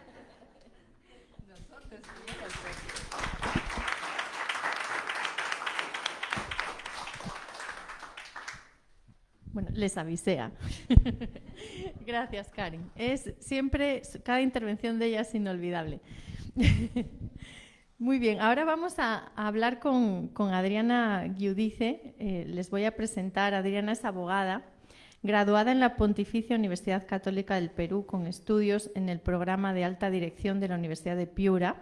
Bueno, les avisea. *laughs* Gracias, Karin. Es siempre, cada intervención de ella es inolvidable. *laughs* Muy bien, ahora vamos a, hablar con, Adriana Giudice. Eh, les voy a presentar. Adriana es abogada, graduada en la Pontificia Universidad Católica del Perú con estudios en el programa de alta dirección de la Universidad de Piura.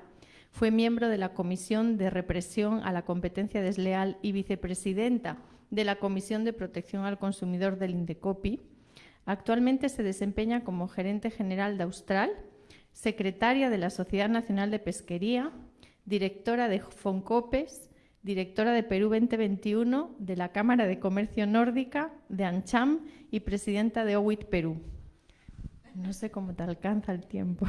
Fue miembro de la Comisión de Represión a la Competencia Desleal y vicepresidenta de la Comisión de Protección al Consumidor del INDECOPI. Actualmente se desempeña como gerente general de Austral, secretaria de la Sociedad Nacional de Pesquería, directora de Foncopes, directora de Perú 2021, de la Cámara de Comercio Nórdica, de ANCHAM y presidenta de OWIT Perú. No sé cómo te alcanza el tiempo.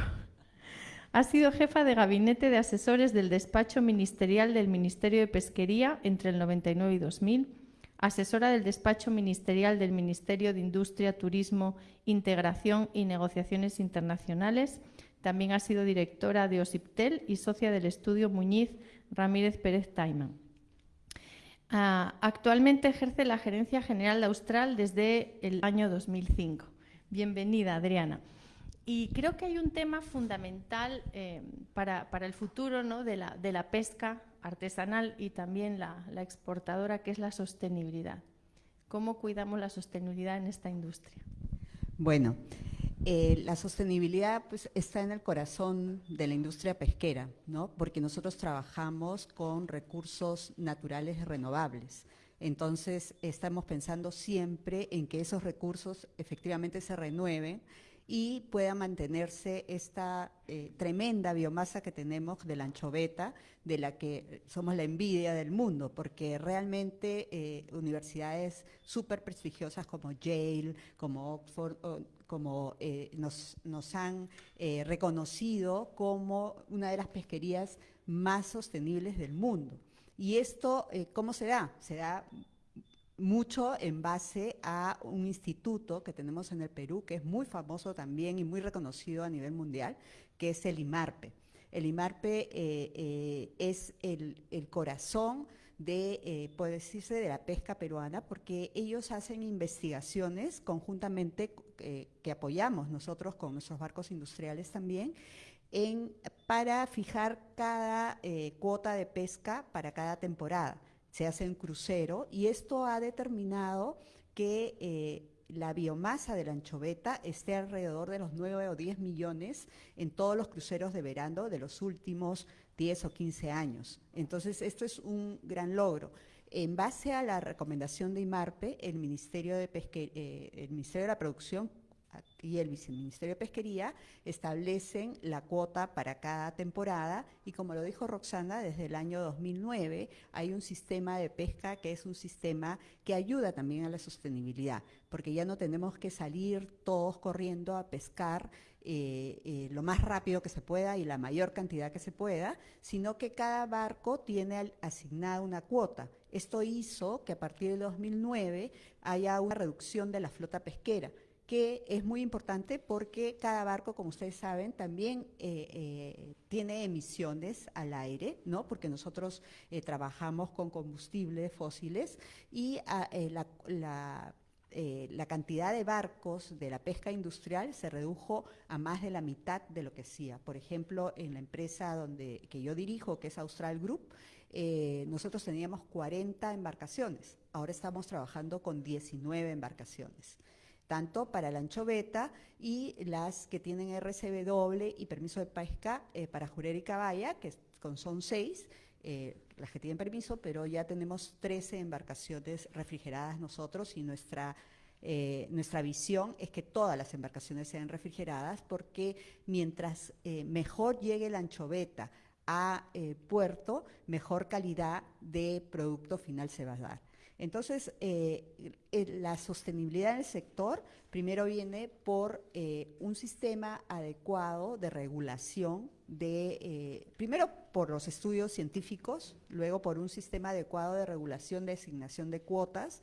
Ha sido jefa de gabinete de asesores del despacho ministerial del Ministerio de Pesquería entre el 99 y 2000, asesora del despacho ministerial del Ministerio de Industria, Turismo, Integración y Negociaciones Internacionales También ha sido directora de OSIPTEL y socia del estudio Muñiz Ramírez Pérez Taiman. Ah, actualmente ejerce la gerencia general de Austral desde el año 2005. Bienvenida, Adriana. Y creo que hay un tema fundamental eh, para, el futuro de, la, pesca artesanal y también la, exportadora, que es la sostenibilidad. ¿Cómo cuidamos la sostenibilidad en esta industria? Bueno, eh, la sostenibilidad pues, está en el corazón de la industria pesquera, ¿no? porque nosotros trabajamos con recursos naturales renovables. Entonces, estamos pensando siempre en que esos recursos efectivamente se renueven y pueda mantenerse esta eh, tremenda biomasa que tenemos de la anchoveta, de la que somos la envidia del mundo, porque realmente eh, universidades súper prestigiosas como Yale, como Oxford, como eh, nos, han reconocido como una de las pesquerías más sostenibles del mundo. ¿Y esto cómo se da? Se da mucho en base a un instituto que tenemos en el Perú, que es muy famoso también y muy reconocido a nivel mundial, que es el IMARPE. El IMARPE eh, eh, es el, corazón de, eh, puede decirse, de la pesca peruana, porque ellos hacen investigaciones conjuntamente que apoyamos nosotros con nuestros barcos industriales también, en, para fijar cada cuota de pesca para cada temporada. Se hace en crucero y esto ha determinado que eh, la biomasa de la anchoveta esté alrededor de los 9 o 10 millones en todos los cruceros de verano de los últimos 10 o 15 años. Entonces, esto es un gran logro. En base a la recomendación de IMARPE, el Ministerio de, eh, el Ministerio de la Producción y el Viceministerio de Pesquería establecen la cuota para cada temporada y como lo dijo Roxana, desde el año 2009 hay un sistema de pesca que es un sistema que ayuda también a la sostenibilidad, porque ya no tenemos que salir todos corriendo a pescar eh, eh, lo más rápido que se pueda y la mayor cantidad que se pueda, sino que cada barco tiene asignada una cuota. Esto hizo que a partir del 2009 haya una reducción de la flota pesquera que es muy importante porque cada barco, como ustedes saben, también eh, eh, tiene emisiones al aire, ¿no? Porque nosotros eh, trabajamos con combustibles fósiles y ah, la, cantidad de barcos de la pesca industrial se redujo a más de la mitad de lo que hacía. Por ejemplo, en la empresa donde, que yo dirijo, que es Austral Group, nosotros teníamos 40 embarcaciones. Ahora estamos trabajando con 19 embarcaciones tanto para la anchoveta y las que tienen RCB doble y permiso de pesca eh, para Jurera y Caballa, que son seis, eh, las que tienen permiso, pero ya tenemos 13 embarcaciones refrigeradas nosotros y nuestra, eh, nuestra visión es que todas las embarcaciones sean refrigeradas porque mientras mejor llegue la anchoveta a puerto, mejor calidad de producto final se va a dar. Entonces, eh, la sostenibilidad del sector primero viene por eh, un sistema adecuado de regulación, de, eh, primero por los estudios científicos, luego por un sistema adecuado de regulación de asignación de cuotas,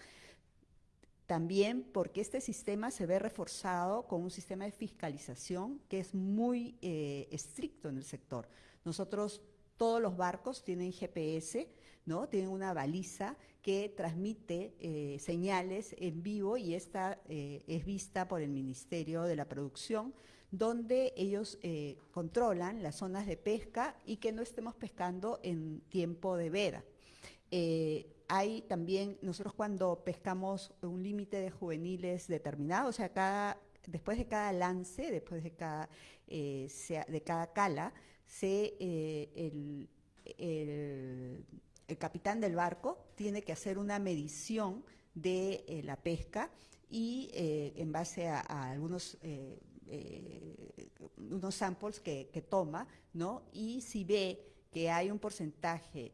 también porque este sistema se ve reforzado con un sistema de fiscalización que es muy estricto en el sector. Nosotros, todos los barcos tienen GPS, ¿no? Tienen una baliza que transmite eh, señales en vivo y esta eh, es vista por el Ministerio de la Producción, donde ellos eh, controlan las zonas de pesca y que no estemos pescando en tiempo de veda. hay también, nosotros cuando pescamos un límite de juveniles determinado, o sea, cada, después de cada lance, después de cada, de cada cala, se, el, el el capitán del barco tiene que hacer una medición de eh, la pesca y eh, en base a, algunos eh, unos samples que, toma, ¿no? Y si ve que hay un porcentaje,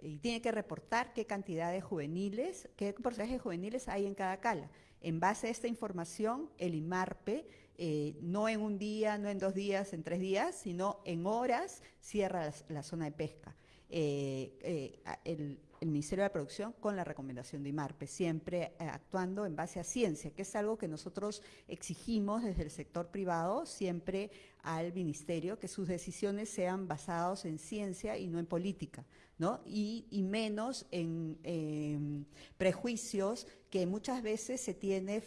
y tiene que reportar qué cantidad de juveniles, qué porcentaje de juveniles hay en cada cala. En base a esta información, el IMARPE, no en un día, no en dos días, en tres días, sino en horas, cierra la zona de pesca. Eh, eh, el Ministerio de la Producción con la recomendación de IMARPE, siempre eh, actuando en base a ciencia, que es algo que nosotros exigimos desde el sector privado siempre al Ministerio, que sus decisiones sean basadas en ciencia y no en política, ¿no? Y, menos en prejuicios que muchas veces se tiene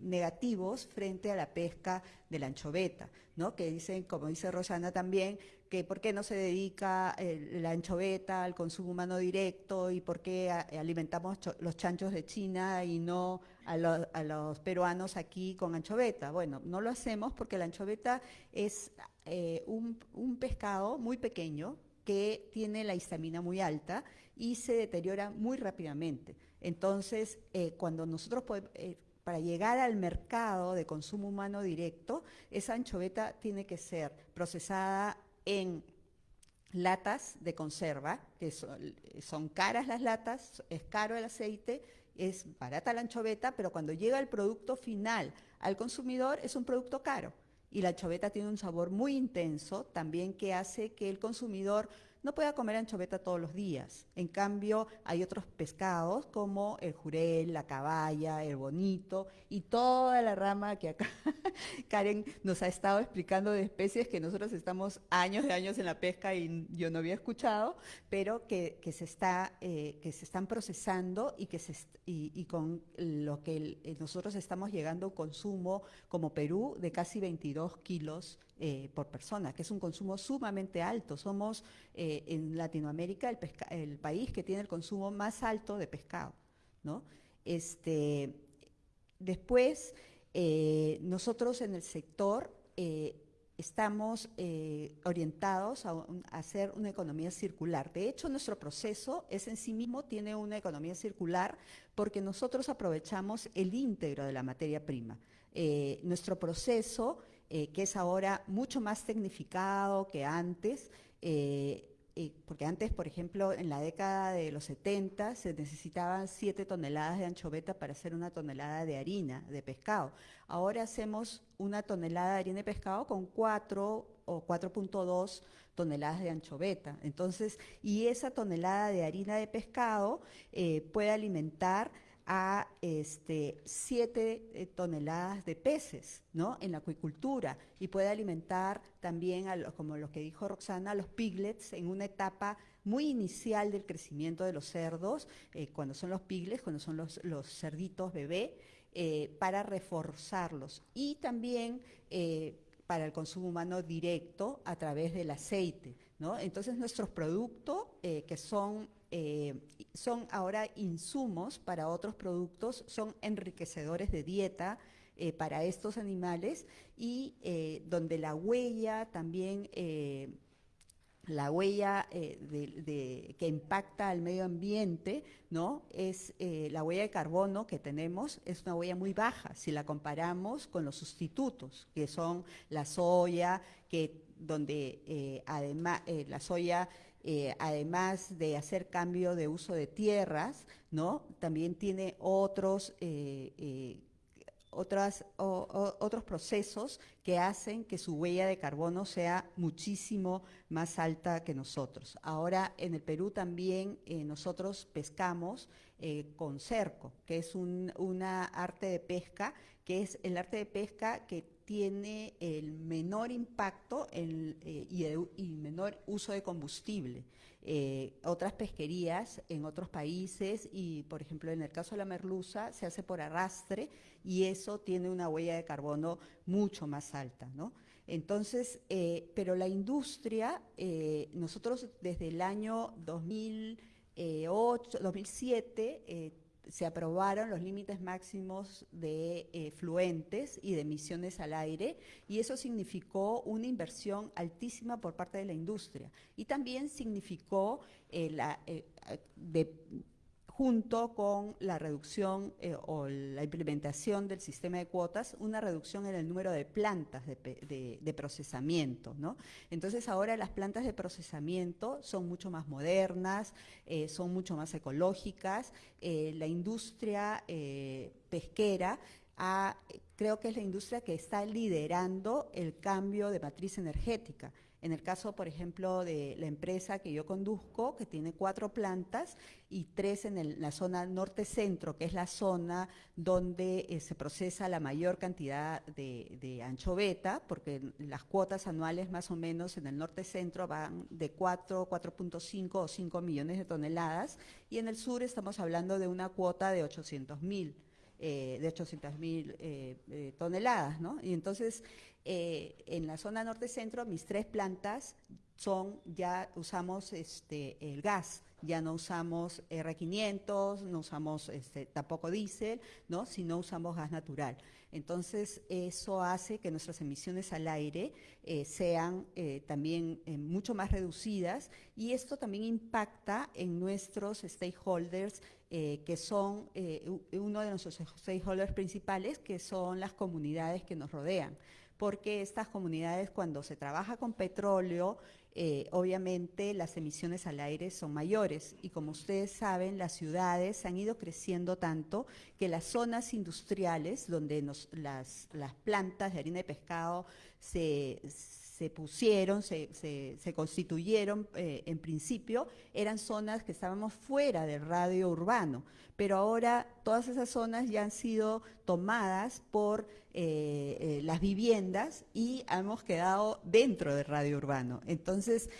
negativos frente a la pesca de la anchoveta, ¿no? Que dicen, como dice Rosana también, que por qué no se dedica eh, la anchoveta al consumo humano directo y por qué alimentamos los chanchos de China y no a, los peruanos aquí con anchoveta. Bueno, no lo hacemos porque la anchoveta es eh, un, pescado muy pequeño que tiene la histamina muy alta y se deteriora muy rápidamente. Entonces, eh, cuando nosotros podemos para llegar al mercado de consumo humano directo, esa anchoveta tiene que ser procesada en latas de conserva, que son, caras las latas, es caro el aceite, es barata la anchoveta, pero cuando llega el producto final al consumidor es un producto caro. Y la anchoveta tiene un sabor muy intenso, también que hace que el consumidor no pueda comer anchoveta todos los días. En cambio, hay otros pescados como el jurel, la caballa, el bonito y toda la rama que acá *laughs* Karen nos ha estado explicando de especies que nosotros estamos años de años en la pesca y yo no había escuchado, pero que, se, está, eh, que se están procesando y, que con lo que eh, nosotros estamos llegando a un consumo como Perú de casi 22 kilos eh, por persona, que es un consumo sumamente alto. Somos eh, en Latinoamérica el, país que tiene el consumo más alto de pescado. ¿no? Este, después, eh, nosotros en el sector estamos orientados a, hacer una economía circular. De hecho, nuestro proceso es en sí mismo tiene una economía circular porque nosotros aprovechamos el íntegro de la materia prima. nuestro proceso eh, que es ahora mucho más tecnificado que antes, eh, eh, porque antes, por ejemplo, en la década de los 70 se necesitaban 7 toneladas de anchoveta para hacer una tonelada de harina de pescado. Ahora hacemos una tonelada de harina de pescado con 4 o 4.2 toneladas de anchoveta. Entonces, y esa tonelada de harina de pescado puede alimentar a este, 7 eh, toneladas de peces ¿no? en la acuicultura y puede alimentar también, a como lo que dijo Roxana, a los piglets en una etapa muy inicial del crecimiento de los cerdos, eh, cuando son los piglets, cuando son los, los cerditos bebé, eh, para reforzarlos. Y también para el consumo humano directo a través del aceite. ¿no? Entonces nuestros productos, que son eh, son ahora insumos para otros productos, son enriquecedores de dieta eh, para estos animales y eh, donde la huella también, la huella que impacta al medio ambiente, ¿no? Es la huella de carbono que tenemos, es una huella muy baja si la comparamos con los sustitutos, que son la soya, que donde además la soya eh, además de hacer cambio de uso de tierras, ¿no? También tiene otros, eh, eh, otras, otros procesos que hacen que su huella de carbono sea muchísimo más alta que nosotros. Ahora en el Perú también nosotros pescamos con cerco, que es una arte de pesca, que es el arte de pesca que tiene el menor impacto eh, y, menor uso de combustible. Eh, otras pesquerías en otros países y, por ejemplo, en el caso de la merluza, se hace por arrastre y eso tiene una huella de carbono mucho más alta, ¿no? Entonces, eh, pero la industria, nosotros desde el año 2008, 2007, se aprobaron los límites máximos de eh, fluentes y de emisiones al aire y eso significó una inversión altísima por parte de la industria. Y también significó eh, la, eh, de, junto con la reducción eh, o la implementación del sistema de cuotas, una reducción en el número de plantas de, procesamiento. Entonces ahora las plantas de procesamiento son mucho más modernas, eh, son mucho más ecológicas, eh, la industria pesquera creo que es la industria que está liderando el cambio de matriz energética. En el caso, por ejemplo, de la empresa que yo conduzco, que tiene cuatro plantas y tres en la zona norte-centro, que es la zona donde eh, se procesa la mayor cantidad de, de, anchoveta, porque las cuotas anuales más o menos en el norte-centro van de 4, 4.5 o 5 millones de toneladas, y en el sur estamos hablando de una cuota de 800 mil. Eh, de 800 mil eh, toneladas, ¿no? Y entonces eh, en la zona norte-centro, mis tres plantas son, ya usamos este, el gas, ya no usamos R500, no usamos este, tampoco diésel, ¿no? sino usamos gas natural. Entonces, eso hace que nuestras emisiones al aire eh, sean eh, también mucho más reducidas y esto también impacta en nuestros stakeholders, que son uno de nuestros stakeholders principales, que son las comunidades que nos rodean porque estas comunidades cuando se trabaja con petróleo, eh, obviamente las emisiones al aire son mayores. Y como ustedes saben, las ciudades han ido creciendo tanto que las zonas industriales donde las, las plantas de harina de pescado se se pusieron, se, se, constituyeron eh, en principio, eran zonas que estábamos fuera del radio urbano, pero ahora todas esas zonas ya han sido tomadas por eh, eh, las viviendas y hemos quedado dentro del radio urbano. Entonces,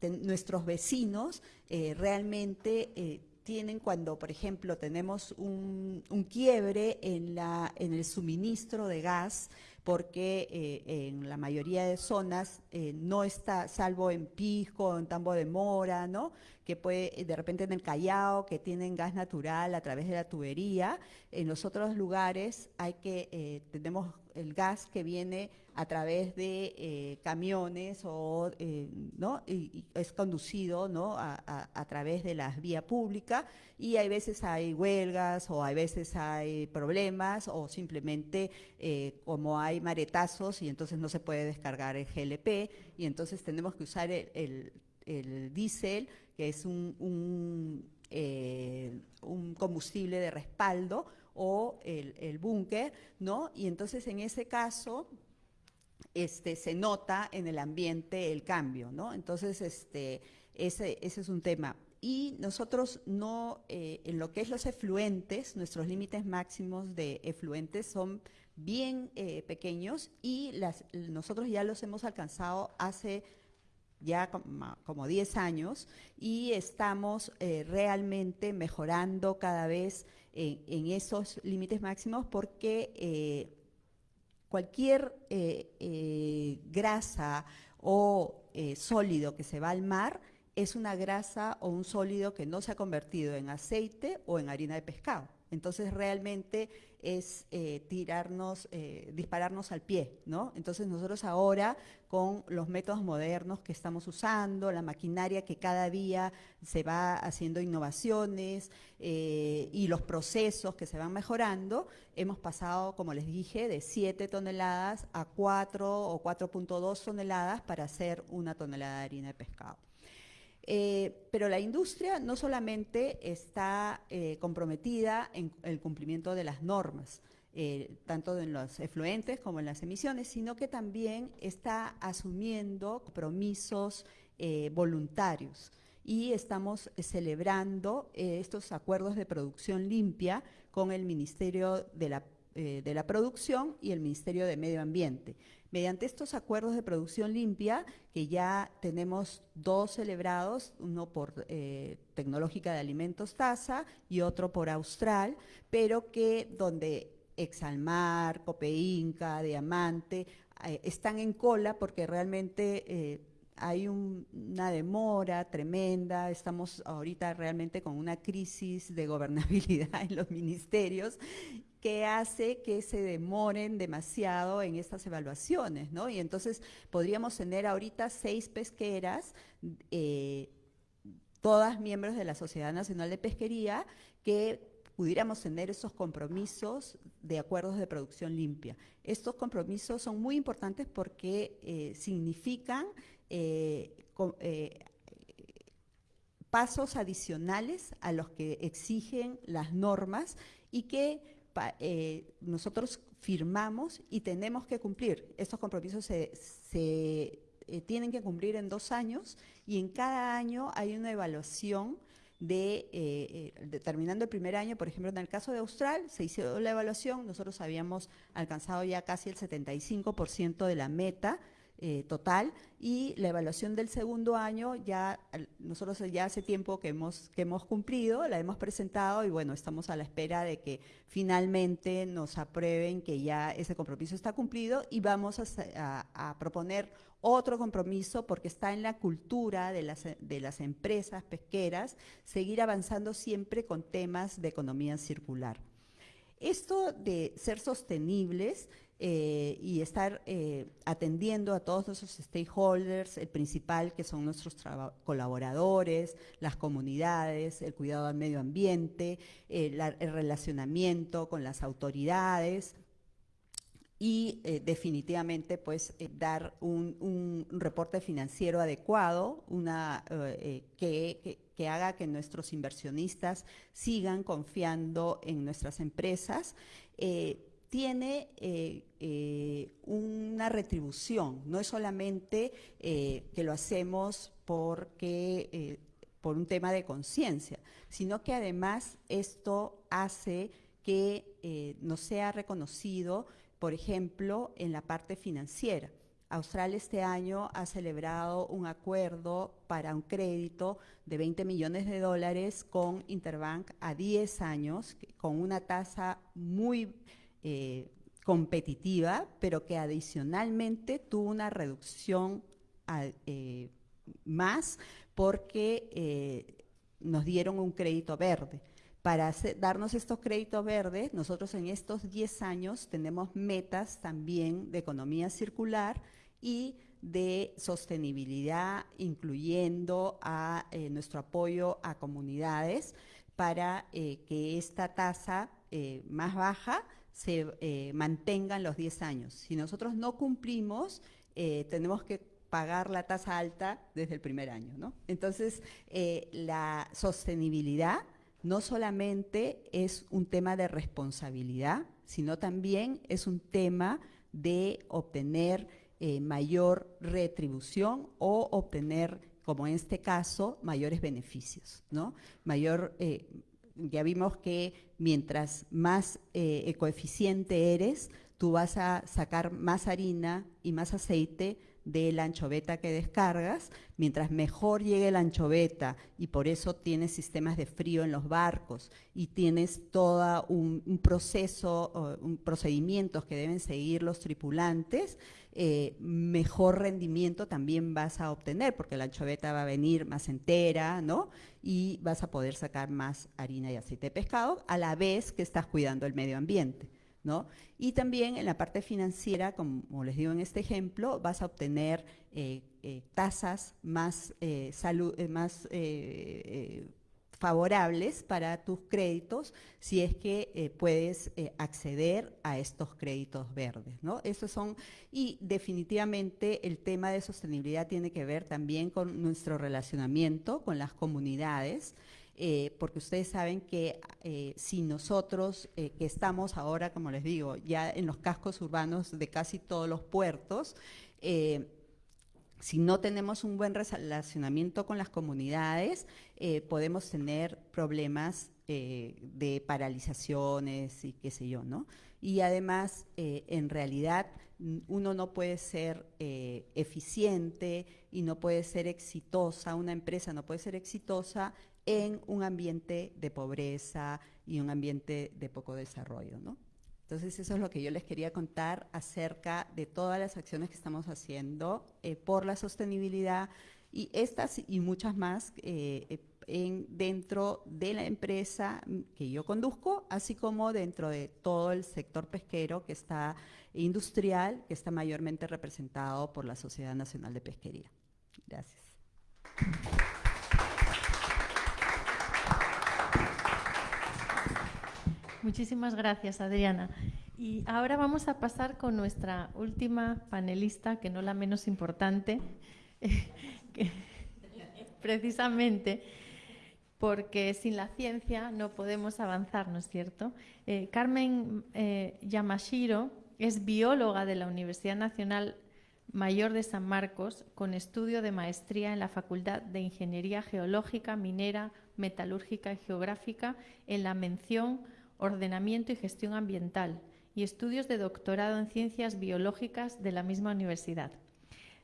nuestros vecinos realmente tienen cuando, por ejemplo, tenemos un, un quiebre en, la, en el suministro de gas, porque eh, en la mayoría de zonas eh, no está, salvo en Pisco, en Tambo de Mora, ¿no? Que puede, de repente en el Callao, que tienen gas natural a través de la tubería, en los otros lugares hay que, eh, tenemos el gas que viene a través de eh, camiones o, eh, ¿no? Y, es conducido, ¿no? A, través de la vía pública y hay veces hay huelgas o hay veces hay problemas o simplemente como hay maretazos y entonces no se puede descargar el GLP y entonces tenemos que usar el diésel que es un, eh, un, combustible de respaldo, o el, búnker, ¿no? Y entonces en ese caso este, se nota en el ambiente el cambio, ¿no? Entonces, este, ese, ese es un tema. Y nosotros no, eh, en lo que es los efluentes, nuestros límites máximos de efluentes son bien eh, pequeños y las, nosotros ya los hemos alcanzado hace ya como 10 años y estamos eh, realmente mejorando cada vez en esos límites máximos porque eh, cualquier eh, grasa o sólido que se va al mar es una grasa o un sólido que no se ha convertido en aceite o en harina de pescado. Entonces realmente es eh, tirarnos, eh, dispararnos al pie, ¿no? Entonces nosotros ahora con los métodos modernos que estamos usando, la maquinaria que cada día se va haciendo innovaciones eh, y los procesos que se van mejorando, hemos pasado, como les dije, de 7 toneladas a 4 o 4.2 toneladas para hacer una tonelada de harina de pescado. Eh, pero la industria no solamente está eh, comprometida en el cumplimiento de las normas, eh, tanto en los efluentes como en las emisiones, sino que también está asumiendo compromisos voluntarios. Y estamos celebrando estos acuerdos de producción limpia con el Ministerio de la de la Producción y el Ministerio de Medio Ambiente. Mediante estos acuerdos de producción limpia, que ya tenemos dos celebrados, uno por eh, Tecnológica de Alimentos TASA y otro por Austral, pero que donde Exalmar, Copeinca, Diamante, eh, están en cola porque realmente eh, hay una demora tremenda, estamos ahorita realmente con una crisis de gobernabilidad *laughs* en los ministerios que hace que se demoren demasiado en estas evaluaciones, ¿no? Y entonces podríamos tener ahorita seis pesqueras, eh, todas miembros de la Sociedad Nacional de Pesquería, que pudiéramos tener esos compromisos de acuerdos de producción limpia. Estos compromisos son muy importantes porque eh, significan eh, pasos adicionales a los que exigen las normas y que eh, nosotros firmamos y tenemos que cumplir. Estos compromisos se, eh, tienen que cumplir en dos años y en cada año hay una evaluación de, eh, el primer año, por ejemplo, en el caso de Austral, se hizo la evaluación, nosotros habíamos alcanzado ya casi el 75% de la meta, eh, total y la evaluación del segundo año ya nosotros ya hace tiempo que hemos que hemos cumplido la hemos presentado y bueno estamos a la espera de que finalmente nos aprueben que ya ese compromiso está cumplido y vamos a, proponer otro compromiso porque está en la cultura de las, de las empresas pesqueras seguir avanzando siempre con temas de economía circular. Esto de ser sostenibles eh, y estar eh, atendiendo a todos nuestros stakeholders, el principal que son nuestros colaboradores, las comunidades, el cuidado al medio ambiente, el relacionamiento con las autoridades, y eh, definitivamente pues dar un, reporte financiero adecuado, una, que, que, haga que nuestros inversionistas sigan confiando en nuestras empresas tiene eh, eh, una retribución, no es solamente eh, que lo hacemos porque, por un tema de conciencia, sino que además esto hace que nos sea reconocido, por ejemplo, en la parte financiera. Austral este año ha celebrado un acuerdo para un crédito de 20 millones de dólares con Interbank a 10 años, con una tasa muy eh, competitiva, pero que adicionalmente tuvo una reducción eh, más porque eh, nos dieron un crédito verde. Para darnos estos créditos verdes, nosotros en estos 10 años tenemos metas también de economía circular y de sostenibilidad, incluyendo a nuestro apoyo a comunidades para que esta tasa más baja se eh, mantengan los 10 años. Si nosotros no cumplimos, eh, tenemos que pagar la tasa alta desde el primer año. ¿no? Entonces, eh, la sostenibilidad no solamente es un tema de responsabilidad, sino también es un tema de obtener mayor retribución o obtener, como en este caso, mayores beneficios, ¿no? Mayor, ya vimos que mientras más eh, coeficiente eres, tú vas a sacar más harina y más aceite de la anchoveta que descargas, mientras mejor llegue la anchoveta y por eso tienes sistemas de frío en los barcos y tienes todo un, proceso, un procedimientos que deben seguir los tripulantes, eh, mejor rendimiento también vas a obtener, porque la anchoveta va a venir más entera, ¿no? Y vas a poder sacar más harina y aceite de pescado, a la vez que estás cuidando el medio ambiente. ¿No? Y también en la parte financiera, como les digo en este ejemplo, vas a obtener eh, eh, tasas más, salud, más favorables para tus créditos si es que eh, puedes eh, acceder a estos créditos verdes, ¿no? Esos son, y definitivamente el tema de sostenibilidad tiene que ver también con nuestro relacionamiento con las comunidades, eh, porque ustedes saben que si nosotros, que estamos ahora, como les digo, ya en los cascos urbanos de casi todos los puertos, si no tenemos un buen relacionamiento con las comunidades, eh, podemos tener problemas eh, de paralizaciones y qué sé yo, ¿no? Y además, eh, en realidad, uno no puede ser eficiente y no puede ser exitosa, una empresa no puede ser exitosa en un ambiente de pobreza y un ambiente de poco desarrollo, ¿no? Entonces eso es lo que yo les quería contar acerca de todas las acciones que estamos haciendo eh, por la sostenibilidad y estas y muchas más eh, en, dentro de la empresa que yo conduzco, así como dentro de todo el sector pesquero que está industrial, que está mayormente representado por la Sociedad Nacional de Pesquería. Gracias. Muchísimas gracias, Adriana. Y ahora vamos a pasar con nuestra última panelista, que no la menos importante, *laughs* precisamente, porque sin la ciencia no podemos avanzar, ¿no es cierto? Eh, Carmen eh, Yamashiro es bióloga de la Universidad Nacional Mayor de San Marcos, con estudio de maestría en la Facultad de Ingeniería Geológica, Minera, Metalúrgica y Geográfica en la mención Ordenamiento y Gestión Ambiental y estudios de doctorado en Ciencias Biológicas de la misma universidad.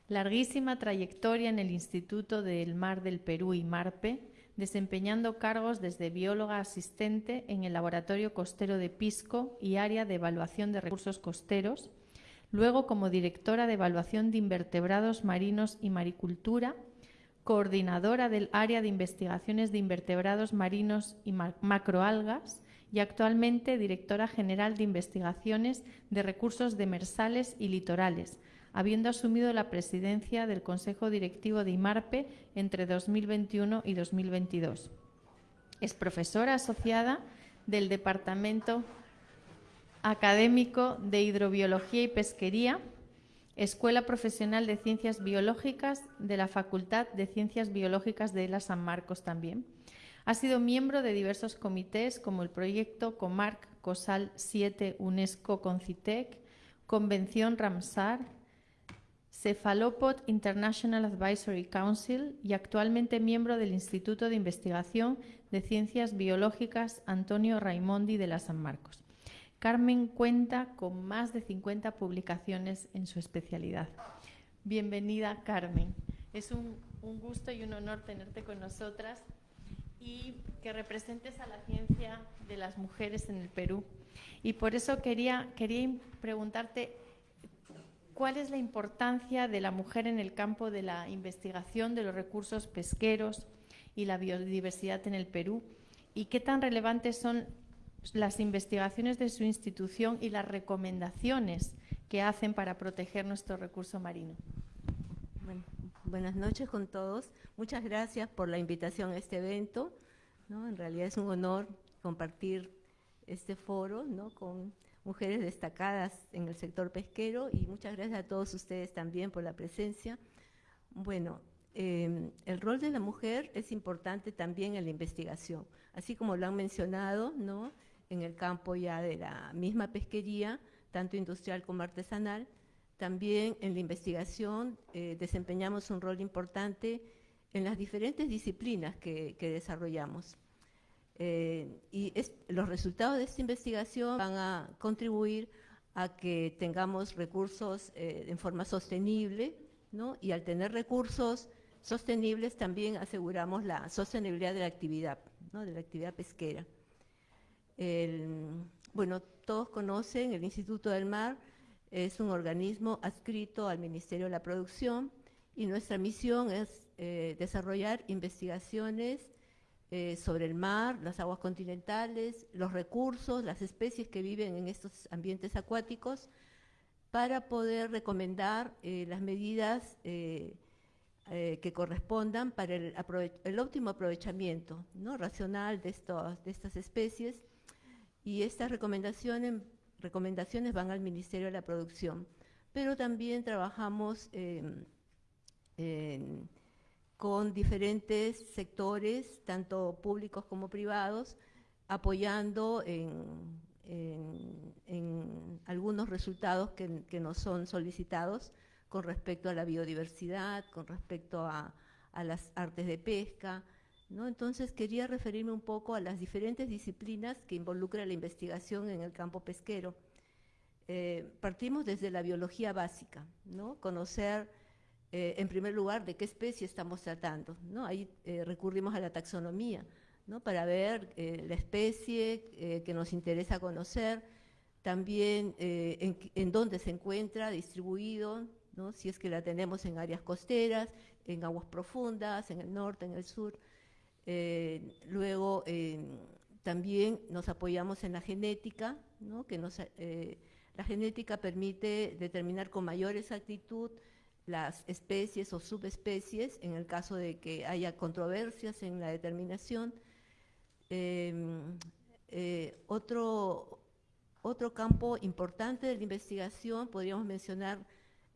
Larguísima trayectoria en el Instituto del Mar del Perú y MARPE, desempeñando cargos desde bióloga asistente en el Laboratorio Costero de Pisco y área de evaluación de recursos costeros, luego como directora de evaluación de invertebrados marinos y maricultura, coordinadora del área de investigaciones de invertebrados marinos y macroalgas y actualmente directora general de investigaciones de recursos demersales y litorales, habiendo asumido la presidencia del Consejo Directivo de IMARPE entre 2021 y 2022. Es profesora asociada del Departamento Académico de Hidrobiología y Pesquería, Escuela Profesional de Ciencias Biológicas de la Facultad de Ciencias Biológicas de la San Marcos también. Ha sido miembro de diversos comités como el proyecto Comarc COSAL 7 UNESCO Concitec, Convención Ramsar, Cephalopod International Advisory Council y actualmente miembro del Instituto de Investigación de Ciencias Biológicas Antonio Raimondi de la San Marcos. Carmen cuenta con más de 50 publicaciones en su especialidad. Bienvenida, Carmen. Es un, gusto y un honor tenerte con nosotras y que representes a la ciencia de las mujeres en el Perú. Y por eso quería, quería preguntarte ¿Cuál es la importancia de la mujer en el campo de la investigación de los recursos pesqueros y la biodiversidad en el Perú? ¿Y qué tan relevantes son las investigaciones de su institución y las recomendaciones que hacen para proteger nuestro recurso marino? Buenas noches con todos. Muchas gracias por la invitación a este evento. En realidad es un honor compartir este foro ¿no? con mujeres destacadas en el sector pesquero y muchas gracias a todos ustedes también por la presencia. Bueno, em, el rol de la mujer es importante también en la investigación, así como lo han mencionado, ¿no? En el campo ya de la misma pesquería, tanto industrial como artesanal, también en la investigación eh, desempeñamos un rol importante en las diferentes disciplinas que desarrollamos. Eh, y los resultados de esta investigación van a contribuir a que tengamos recursos eh, en forma sostenible, ¿no? y al tener recursos sostenibles también aseguramos la sostenibilidad de la actividad, ¿no? de la actividad pesquera. bueno, todos conocen el Instituto del Mar, es un organismo adscrito al Ministerio de la Producción y nuestra misión es eh, desarrollar investigaciones eh, sobre el mar, las aguas continentales, los recursos, las especies que viven en estos ambientes acuáticos, para poder recomendar eh, las medidas eh, que correspondan para el, óptimo aprovechamiento ¿no? racional de, de estas especies. Y estas recomendaciones, recomendaciones van al Ministerio de la Producción. Pero también trabajamos en con diferentes sectores, tanto públicos como privados, apoyando en, algunos resultados que, nos son solicitados con respecto a la biodiversidad, con respecto a, las artes de pesca. ¿No? Entonces quería referirme un poco a las diferentes disciplinas que involucra la investigación en el campo pesquero. Eh, partimos desde la biología básica, ¿no? conocer eh, en primer lugar, de qué especie estamos tratando. ¿no? Ahí eh, recurrimos a la taxonomía ¿no? para ver la especie que nos interesa conocer, también en, dónde se encuentra distribuido, si es que la tenemos en áreas costeras, en aguas profundas, en el norte, en el sur. Luego, también nos apoyamos en la genética, que nos, la genética permite determinar con mayor exactitud las especies o subespecies en el caso de que haya controversias en la determinación. Em, eh, otro, otro campo importante de la investigación podríamos mencionar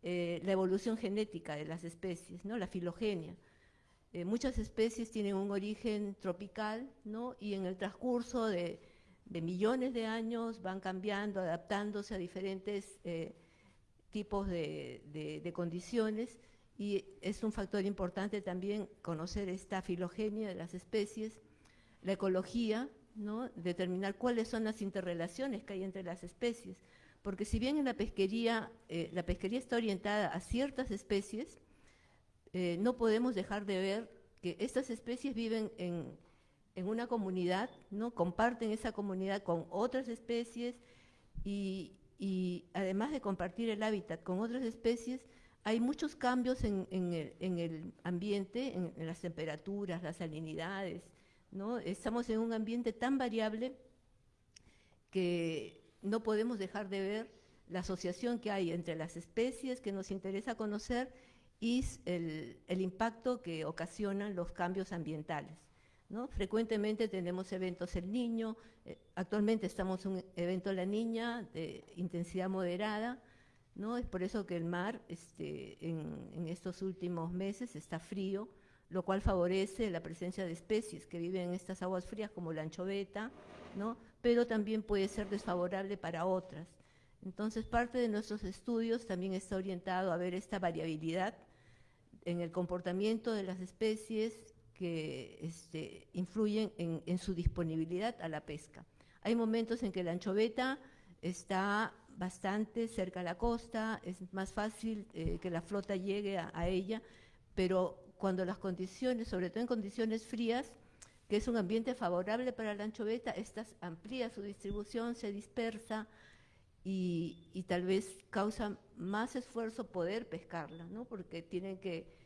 eh, la evolución genética de las especies, ¿no? la filogenia. Eh, muchas especies tienen un origen tropical, ¿no? Y en el transcurso de, millones de años van cambiando, adaptándose a diferentes eh, tipos de, condiciones y es un factor importante también conocer esta filogenia de las especies, la ecología, ¿no? determinar cuáles son las interrelaciones que hay entre las especies, porque si bien en la pesquería, eh, la pesquería está orientada a ciertas especies, eh, no podemos dejar de ver que estas especies viven en, una comunidad, ¿no? comparten esa comunidad con otras especies y, además de compartir el hábitat con otras especies, hay muchos cambios en, el, ambiente, en, las temperaturas, las salinidades. ¿no? Estamos en un ambiente tan variable que no podemos dejar de ver la asociación que hay entre las especies que nos interesa conocer y el, impacto que ocasionan los cambios ambientales. ¿no? Frecuentemente tenemos eventos El Niño, eh, actualmente estamos en un evento La Niña de intensidad moderada, ¿no? es por eso que el mar este, en, estos últimos meses está frío, lo cual favorece la presencia de especies que viven en estas aguas frías como la anchoveta, ¿no? pero también puede ser desfavorable para otras. Entonces parte de nuestros estudios también está orientado a ver esta variabilidad en el comportamiento de las especies que este, influyen en, su disponibilidad a la pesca. Hay momentos en que la anchoveta está bastante cerca a la costa, es más fácil eh, que la flota llegue a, ella, pero cuando las condiciones, sobre todo en condiciones frías, que es un ambiente favorable para la anchoveta, esta amplía su distribución, se dispersa y, y, tal vez causa más esfuerzo poder pescarla, ¿no? porque tienen que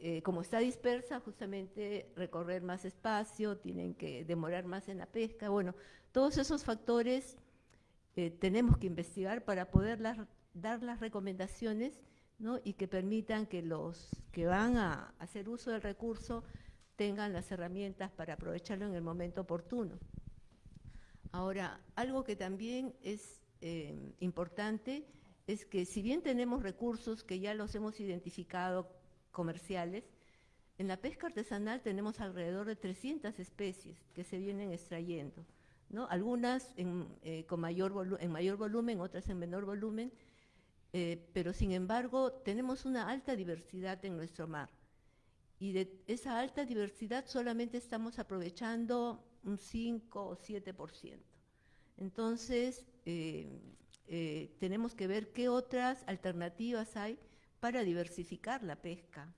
eh, como está dispersa, justamente recorrer más espacio, tienen que demorar más en la pesca. Bueno, todos esos factores eh, tenemos que investigar para poder dar las recomendaciones y que permitan que los que van a hacer uso del recurso tengan las herramientas para aprovecharlo en el momento oportuno. Ahora, algo que también es eh, importante es que si bien tenemos recursos que ya los hemos identificado comerciales, en la pesca artesanal tenemos alrededor de 300 especies que se vienen extrayendo, ¿no? algunas en, eh, con mayor en mayor volumen, otras en menor volumen, eh, pero sin embargo tenemos una alta diversidad en nuestro mar. Y de esa alta diversidad solamente estamos aprovechando un 5 o 7%. Entonces, eh, tenemos que ver qué otras alternativas hay para diversificar la pesca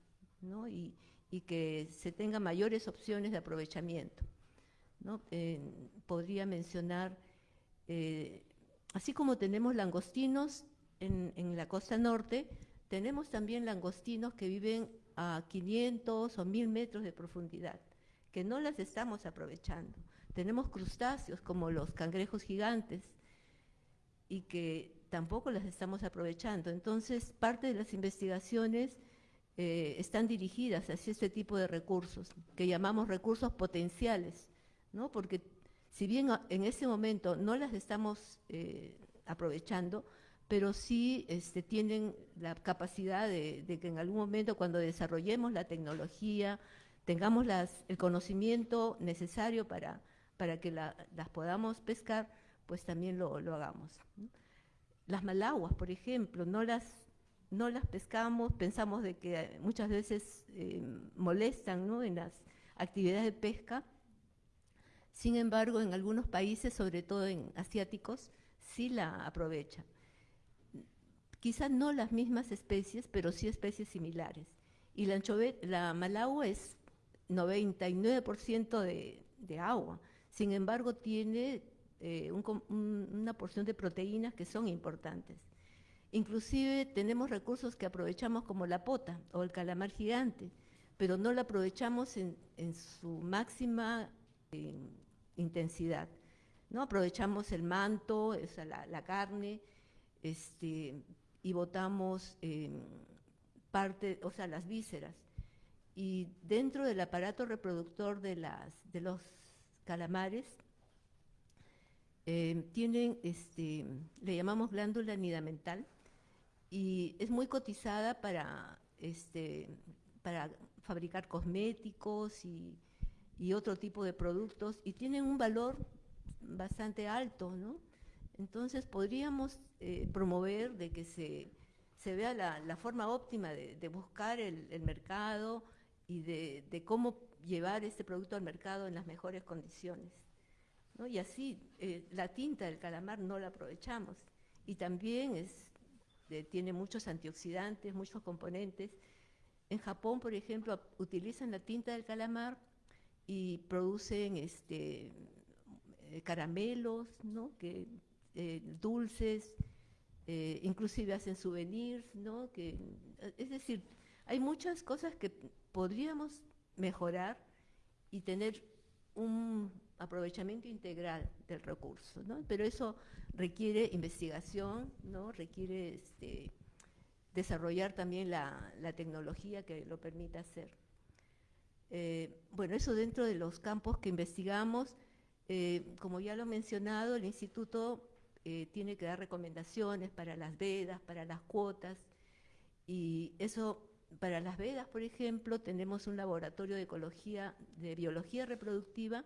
y, que se tengan mayores opciones de aprovechamiento. podría mencionar, eh, así como tenemos langostinos en, la costa norte, tenemos también langostinos que viven a 500 o 1000 metros de profundidad, que no las estamos aprovechando. Tenemos crustáceos como los cangrejos gigantes y que tampoco las estamos aprovechando. Entonces, parte de las investigaciones eh, están dirigidas hacia este tipo de recursos, que llamamos recursos potenciales, ¿no? porque si bien en ese momento no las estamos eh, aprovechando, pero sí este, tienen la capacidad de, que en algún momento cuando desarrollemos la tecnología, tengamos el conocimiento necesario para, para que las podamos pescar, pues también lo, hagamos. Las malaguas, por ejemplo, no las, no las pescamos, pensamos de que muchas veces eh, molestan en las actividades de pesca, sin embargo, en algunos países, sobre todo en asiáticos, sí la aprovechan. Quizás no las mismas especies, pero sí especies similares. Y la, la malagua es 99% de, de agua, sin embargo tiene eh, una porción de proteínas que son importantes. Inclusive tenemos recursos que aprovechamos como la pota o el calamar gigante, pero no la aprovechamos en, su máxima eh, intensidad. ¿no? Aprovechamos el manto, la, carne, este, y botamos em, parte, o sea, las vísceras. Y dentro del aparato reproductor de, las, de los calamares eh, tienen, este, le llamamos glándula nidamental, y es muy cotizada para, este, para fabricar cosméticos y, y otro tipo de productos y tienen un valor bastante alto, ¿no? Entonces podríamos eh, promover de que se, se vea la, la, forma óptima de, de buscar el, el, mercado y de, de, cómo llevar este producto al mercado en las mejores condiciones. Y así eh, la tinta del calamar no la aprovechamos. Y también es, eh, tiene muchos antioxidantes, muchos componentes. En Japón, por ejemplo, utilizan la tinta del calamar y producen este, eh, caramelos, ¿no? que, dulces, eh, inclusive hacen souvenirs, ¿no? que, es decir, hay muchas cosas que podríamos mejorar y tener un aprovechamiento integral del recurso, ¿no? pero eso requiere investigación, ¿no? requiere este, desarrollar también la, tecnología que lo permita hacer. Eh, bueno, eso dentro de los campos que investigamos, eh, como ya lo he mencionado, el instituto eh, tiene que dar recomendaciones para las vedas, para las cuotas, y eso, para las vedas, por ejemplo, tenemos un laboratorio de ecología, de biología reproductiva,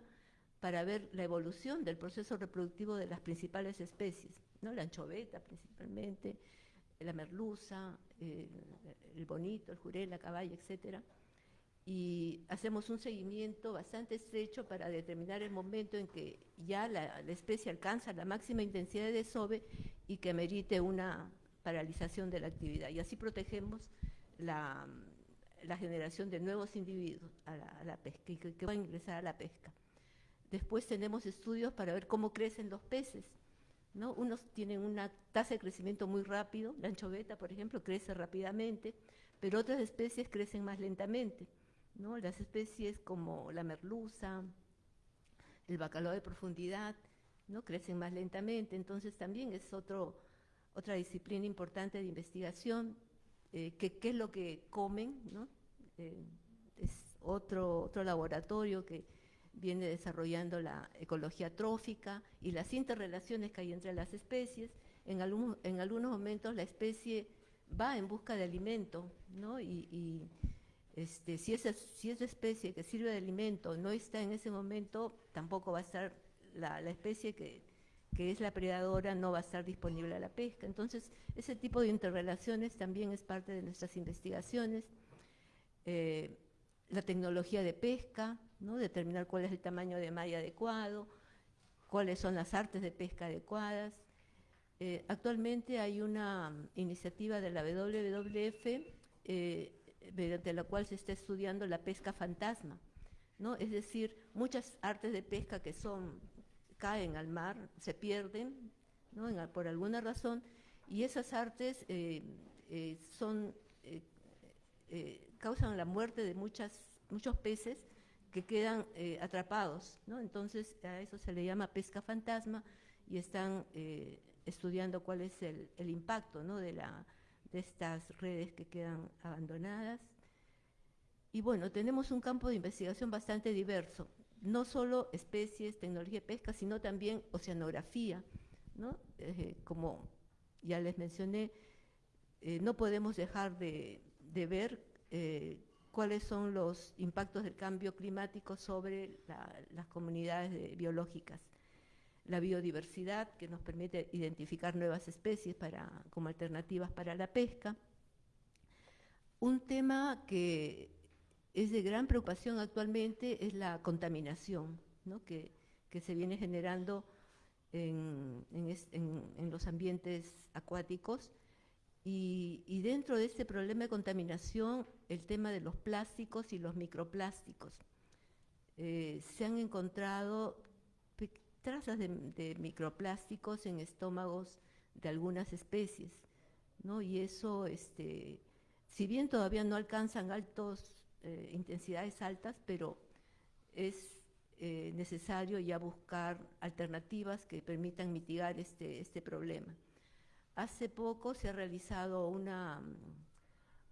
para ver la evolución del proceso reproductivo de las principales especies, ¿no? la anchoveta principalmente, la merluza, eh, el bonito, el jurel, la caballa, etcétera. Y hacemos un seguimiento bastante estrecho para determinar el momento en que ya la, la especie alcanza la máxima intensidad de desove y que merite una paralización de la actividad. Y así protegemos la, la generación de nuevos individuos a la, a la pesca y que, que van a ingresar a la pesca. Después tenemos estudios para ver cómo crecen los peces. ¿no? Unos tienen una tasa de crecimiento muy rápido, la anchoveta, por ejemplo, crece rápidamente, pero otras especies crecen más lentamente. ¿no? Las especies como la merluza, el bacalao de profundidad, ¿no? crecen más lentamente, entonces también es otro, otra disciplina importante de investigación, eh, que, qué es lo que comen, ¿no? eh, es otro, otro laboratorio que viene desarrollando la ecología trófica y las interrelaciones que hay entre las especies. En, algún, en algunos momentos la especie va en busca de alimento, ¿no? Y, este, si, esa, si esa especie que sirve de alimento no está en ese momento, tampoco va a estar la, la especie que, que es la predadora, no va a estar disponible a la pesca. Entonces, ese tipo de interrelaciones también es parte de nuestras investigaciones. Eh, la tecnología de pesca, ¿no? determinar cuál es el tamaño de malla adecuado, cuáles son las artes de pesca adecuadas. Eh, actualmente hay una iniciativa de la WWF eh, mediante la cual se está estudiando la pesca fantasma, ¿no? es decir, muchas artes de pesca que son caen al mar, se pierden por alguna razón, y esas artes eh, son, causan la muerte de muchas, muchos peces que quedan eh, atrapados, ¿no? Entonces a eso se le llama pesca fantasma y están eh, estudiando cuál es el, impacto, ¿no? De, la, de estas redes que quedan abandonadas. Y bueno, tenemos un campo de investigación bastante diverso, no solo especies, tecnología de pesca, sino también oceanografía, ¿no? Eh, como ya les mencioné, no podemos dejar de, de ver cuáles son los impactos del cambio climático sobre la, las comunidades de, biológicas. La biodiversidad, que nos permite identificar nuevas especies para, como alternativas para la pesca. Un tema que es de gran preocupación actualmente es la contaminación, que, se viene generando en, en, en, en los ambientes acuáticos y, y, dentro de este problema de contaminación, el tema de los plásticos y los microplásticos. Eh, se han encontrado trazas de, de, microplásticos en estómagos de algunas especies, ¿no? Y eso, este, si bien todavía no alcanzan altos, eh, intensidades altas, pero es eh, necesario ya buscar alternativas que permitan mitigar este, este problema. Hace poco se ha realizado una,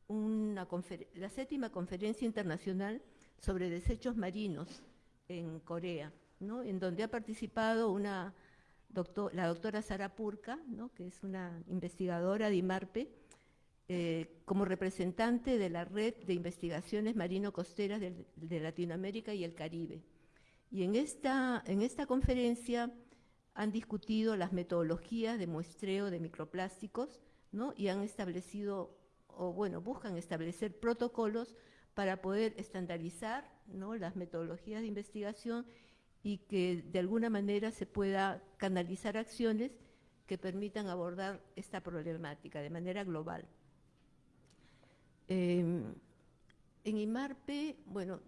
una la séptima conferencia internacional sobre desechos marinos en Corea, en donde ha participado la doctora Sara Purka, que es una investigadora de IMARPE, eh, como representante de la Red de Investigaciones Marino-Costeras de, de, Latinoamérica y el Caribe. Y en esta, en esta conferencia han discutido las metodologías de muestreo de microplásticos ¿no? y han establecido, o bueno, buscan establecer protocolos para poder estandarizar ¿no? las metodologías de investigación y que de alguna manera se pueda canalizar acciones que permitan abordar esta problemática de manera global. Em, en IMARPE, bueno,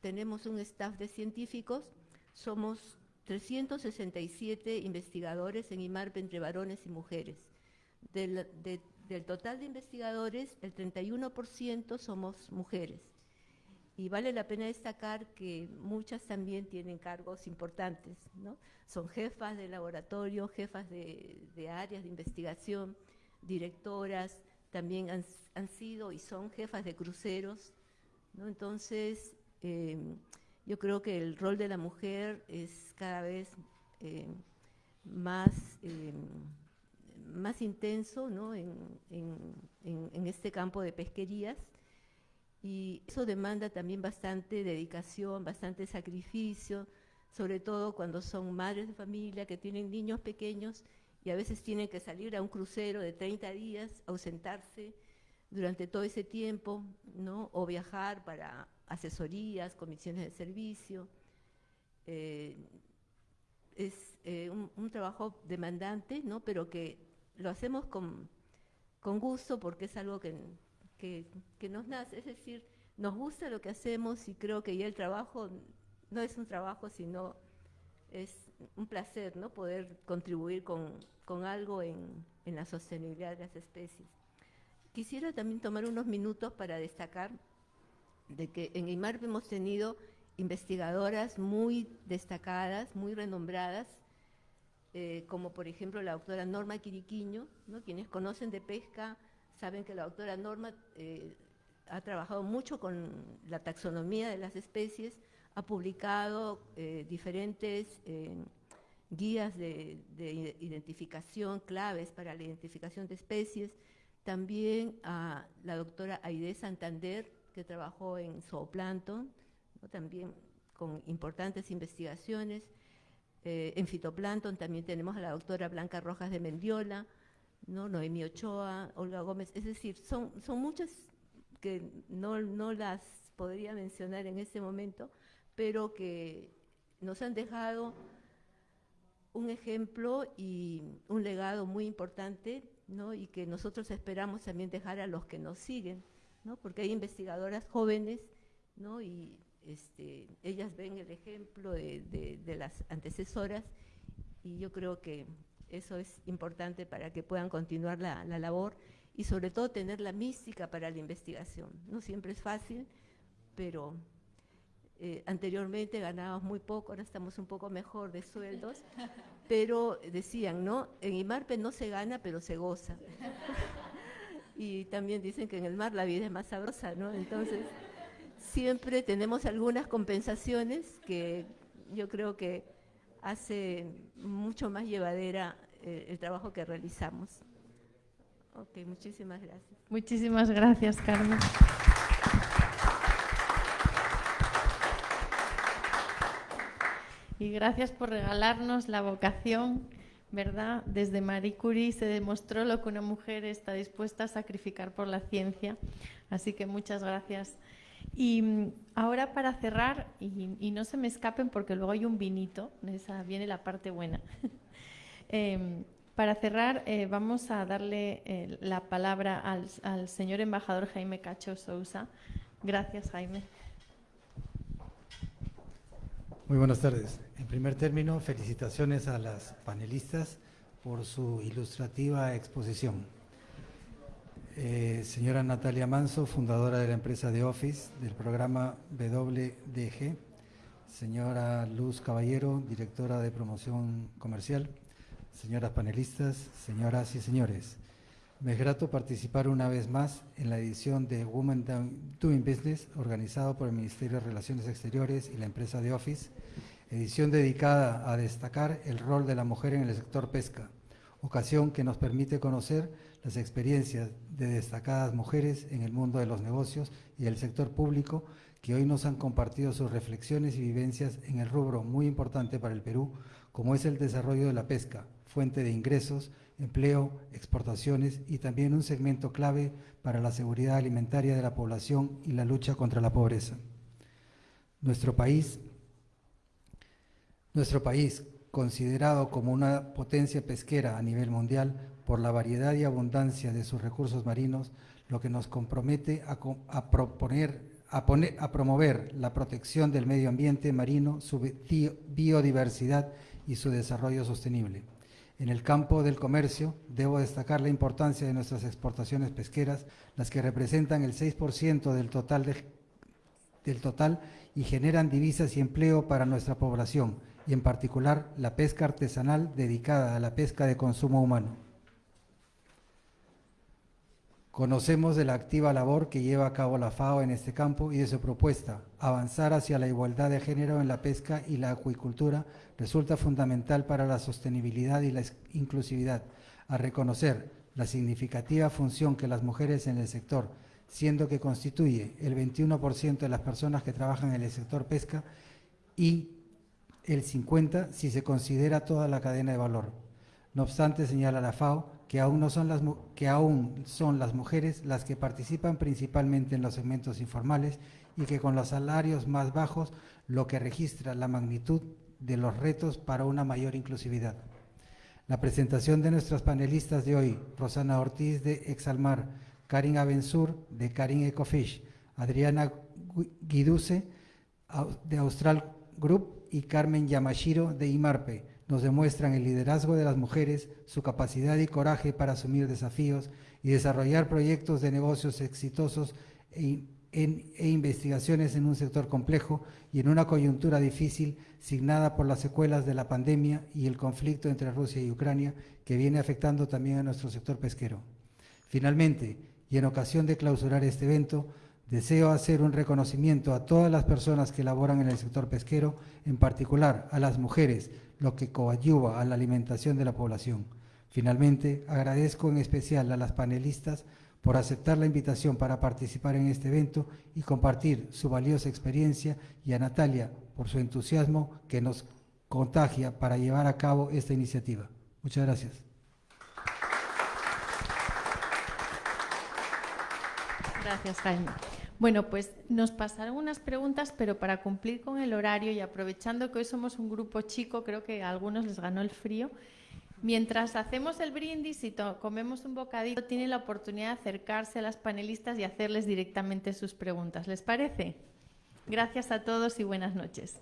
tenemos un staff de científicos, somos 367 investigadores en IMARPE entre varones y mujeres. Del, total de investigadores, el 31% somos mujeres. Y vale la pena destacar que muchas también tienen cargos importantes, ¿no? Son jefas de laboratorio, jefas de, áreas de investigación, directoras, también han, sido y son jefas de cruceros, ¿no? Entonces, em, yo creo que el rol de la mujer es cada vez em, más, em, más intenso ¿no? en, en este campo de pesquerías y eso demanda también bastante dedicación, bastante sacrificio, sobre todo cuando son madres de familia que tienen niños pequeños y a veces tienen que salir a un crucero de 30 días, ausentarse durante todo ese tiempo, ¿no? o viajar para asesorías, comisiones de servicio. Eh, es eh, un, trabajo demandante, ¿no? pero que lo hacemos con, con gusto porque es algo que que, nos nace, es decir, nos gusta lo que hacemos y creo que ya el trabajo no es un trabajo, sino es un placer, ¿no? Poder contribuir con, algo en, la sostenibilidad de las especies. Quisiera también tomar unos minutos para destacar de que en IMARP hemos tenido investigadoras muy destacadas, muy renombradas, eh, como por ejemplo la doctora Norma Quiriquiño, quienes conocen de pesca Saben que la doctora Norma eh, ha trabajado mucho con la taxonomía de las especies, ha publicado eh, diferentes eh, guías de, identificación, claves para la identificación de especies. También a la doctora Aide Santander, que trabajó en zooplancton, también con importantes investigaciones. en fitoplancton también tenemos a la doctora Blanca Rojas de Mendiola, ¿no? Noemí Ochoa, Olga Gómez, es decir, son, son muchas que no, no las podría mencionar en este momento, pero que nos han dejado un ejemplo y un legado muy importante, ¿no? y que nosotros esperamos también dejar a los que nos siguen, ¿no? porque hay investigadoras jóvenes, ¿no? y este, ellas ven el ejemplo de, de las antecesoras, y yo creo que eso es importante para que puedan continuar la, labor y sobre todo tener la mística para la investigación. No siempre es fácil, pero eh, anteriormente ganábamos muy poco, ahora estamos un poco mejor de sueldos, *laughs* pero decían, ¿no? En IMARPE no se gana, pero se goza. Y también dicen que en el mar la vida es más sabrosa, ¿no? Entonces, siempre tenemos algunas compensaciones que yo creo que hace mucho más llevadera eh, el trabajo que realizamos. Ok, muchísimas gracias. Muchísimas gracias, Carmen. Y gracias por regalarnos la vocación, ¿verdad? Desde Marie Curie se demostró lo que una mujer está dispuesta a sacrificar por la ciencia. Así que muchas gracias. Y mm, ahora para cerrar, y, no se me escapen porque luego hay un vinito, esa viene la parte buena. *laughs* Em, para cerrar, eh, vamos a darle eh, la palabra al, señor embajador Jaime Cacho Sousa. Gracias, Jaime. Muy buenas tardes. En primer término, felicitaciones a las panelistas por su ilustrativa exposición. Eh, señora Natalia Manso, fundadora de la empresa de Office, del programa WDG. Señora Luz Caballero, directora de promoción comercial. Señoras panelistas, señoras y señores. Me es grato participar una vez más en la edición de Women Doing Business, organizado por el Ministerio de Relaciones Exteriores y la empresa de Office, edición dedicada a destacar el rol de la mujer en el sector pesca, ocasión que nos permite conocer las experiencias de destacadas mujeres en el mundo de los negocios y el sector público que hoy nos han compartido sus reflexiones y vivencias en el rubro muy importante para el Perú, como es el desarrollo de la pesca, fuente de ingresos, empleo, exportaciones y también un segmento clave para la seguridad alimentaria de la población y la lucha contra la pobreza. Nuestro país, nuestro país, considerado como una potencia pesquera a nivel mundial por la variedad y abundancia de sus recursos marinos, lo que nos compromete a, proponer, a, poner, a promover la protección del medio ambiente marino, su biodiversidad y su desarrollo sostenible. En el campo del comercio, debo destacar la importancia de nuestras exportaciones pesqueras, las que representan el 6% del total, del total y generan divisas y empleo para nuestra población, y en particular la pesca artesanal dedicada a la pesca de consumo humano. Conocemos de la activa labor que lleva a cabo la FAO en este campo y de su propuesta, avanzar hacia la igualdad de género en la pesca y la acuicultura resulta fundamental para la sostenibilidad y la inclusividad, a reconocer la significativa función que las mujeres en el sector, siendo que constituye el 21% de las personas que trabajan en el sector pesca y el 50% si se considera toda la cadena de valor. No obstante, señala la FAO, que aún, no son las, que aún son las mujeres las que participan principalmente en los segmentos informales y que con los salarios más bajos, lo que registra la magnitud de los retos para una mayor inclusividad. La presentación de nuestras panelistas de hoy, Rosana Ortiz de Exalmar, Karin Abensur de Karin Ecofish, Adriana Guiduce de Austral Group y Carmen Yamashiro de Imarpe, nos demuestran el liderazgo de las mujeres, su capacidad y coraje para asumir desafíos y desarrollar proyectos de negocios exitosos e, e, investigaciones en un sector complejo y en una coyuntura difícil signada por las secuelas de la pandemia y el conflicto entre Rusia y Ucrania que viene afectando también a nuestro sector pesquero. Finalmente, y en ocasión de clausurar este evento, Deseo hacer un reconocimiento a todas las personas que laboran en el sector pesquero, en particular a las mujeres, lo que coadyuva a la alimentación de la población. Finalmente, agradezco en especial a las panelistas por aceptar la invitación para participar en este evento y compartir su valiosa experiencia y a Natalia por su entusiasmo que nos contagia para llevar a cabo esta iniciativa. Muchas gracias. Gracias, Jaime. Bueno, pues nos pasaron unas preguntas, pero para cumplir con el horario y aprovechando que hoy somos un grupo chico, creo que a algunos les ganó el frío. Mientras hacemos el brindis y comemos un bocadito, tienen la oportunidad de acercarse a las panelistas y hacerles directamente sus preguntas. ¿Les parece? Gracias a todos y buenas noches.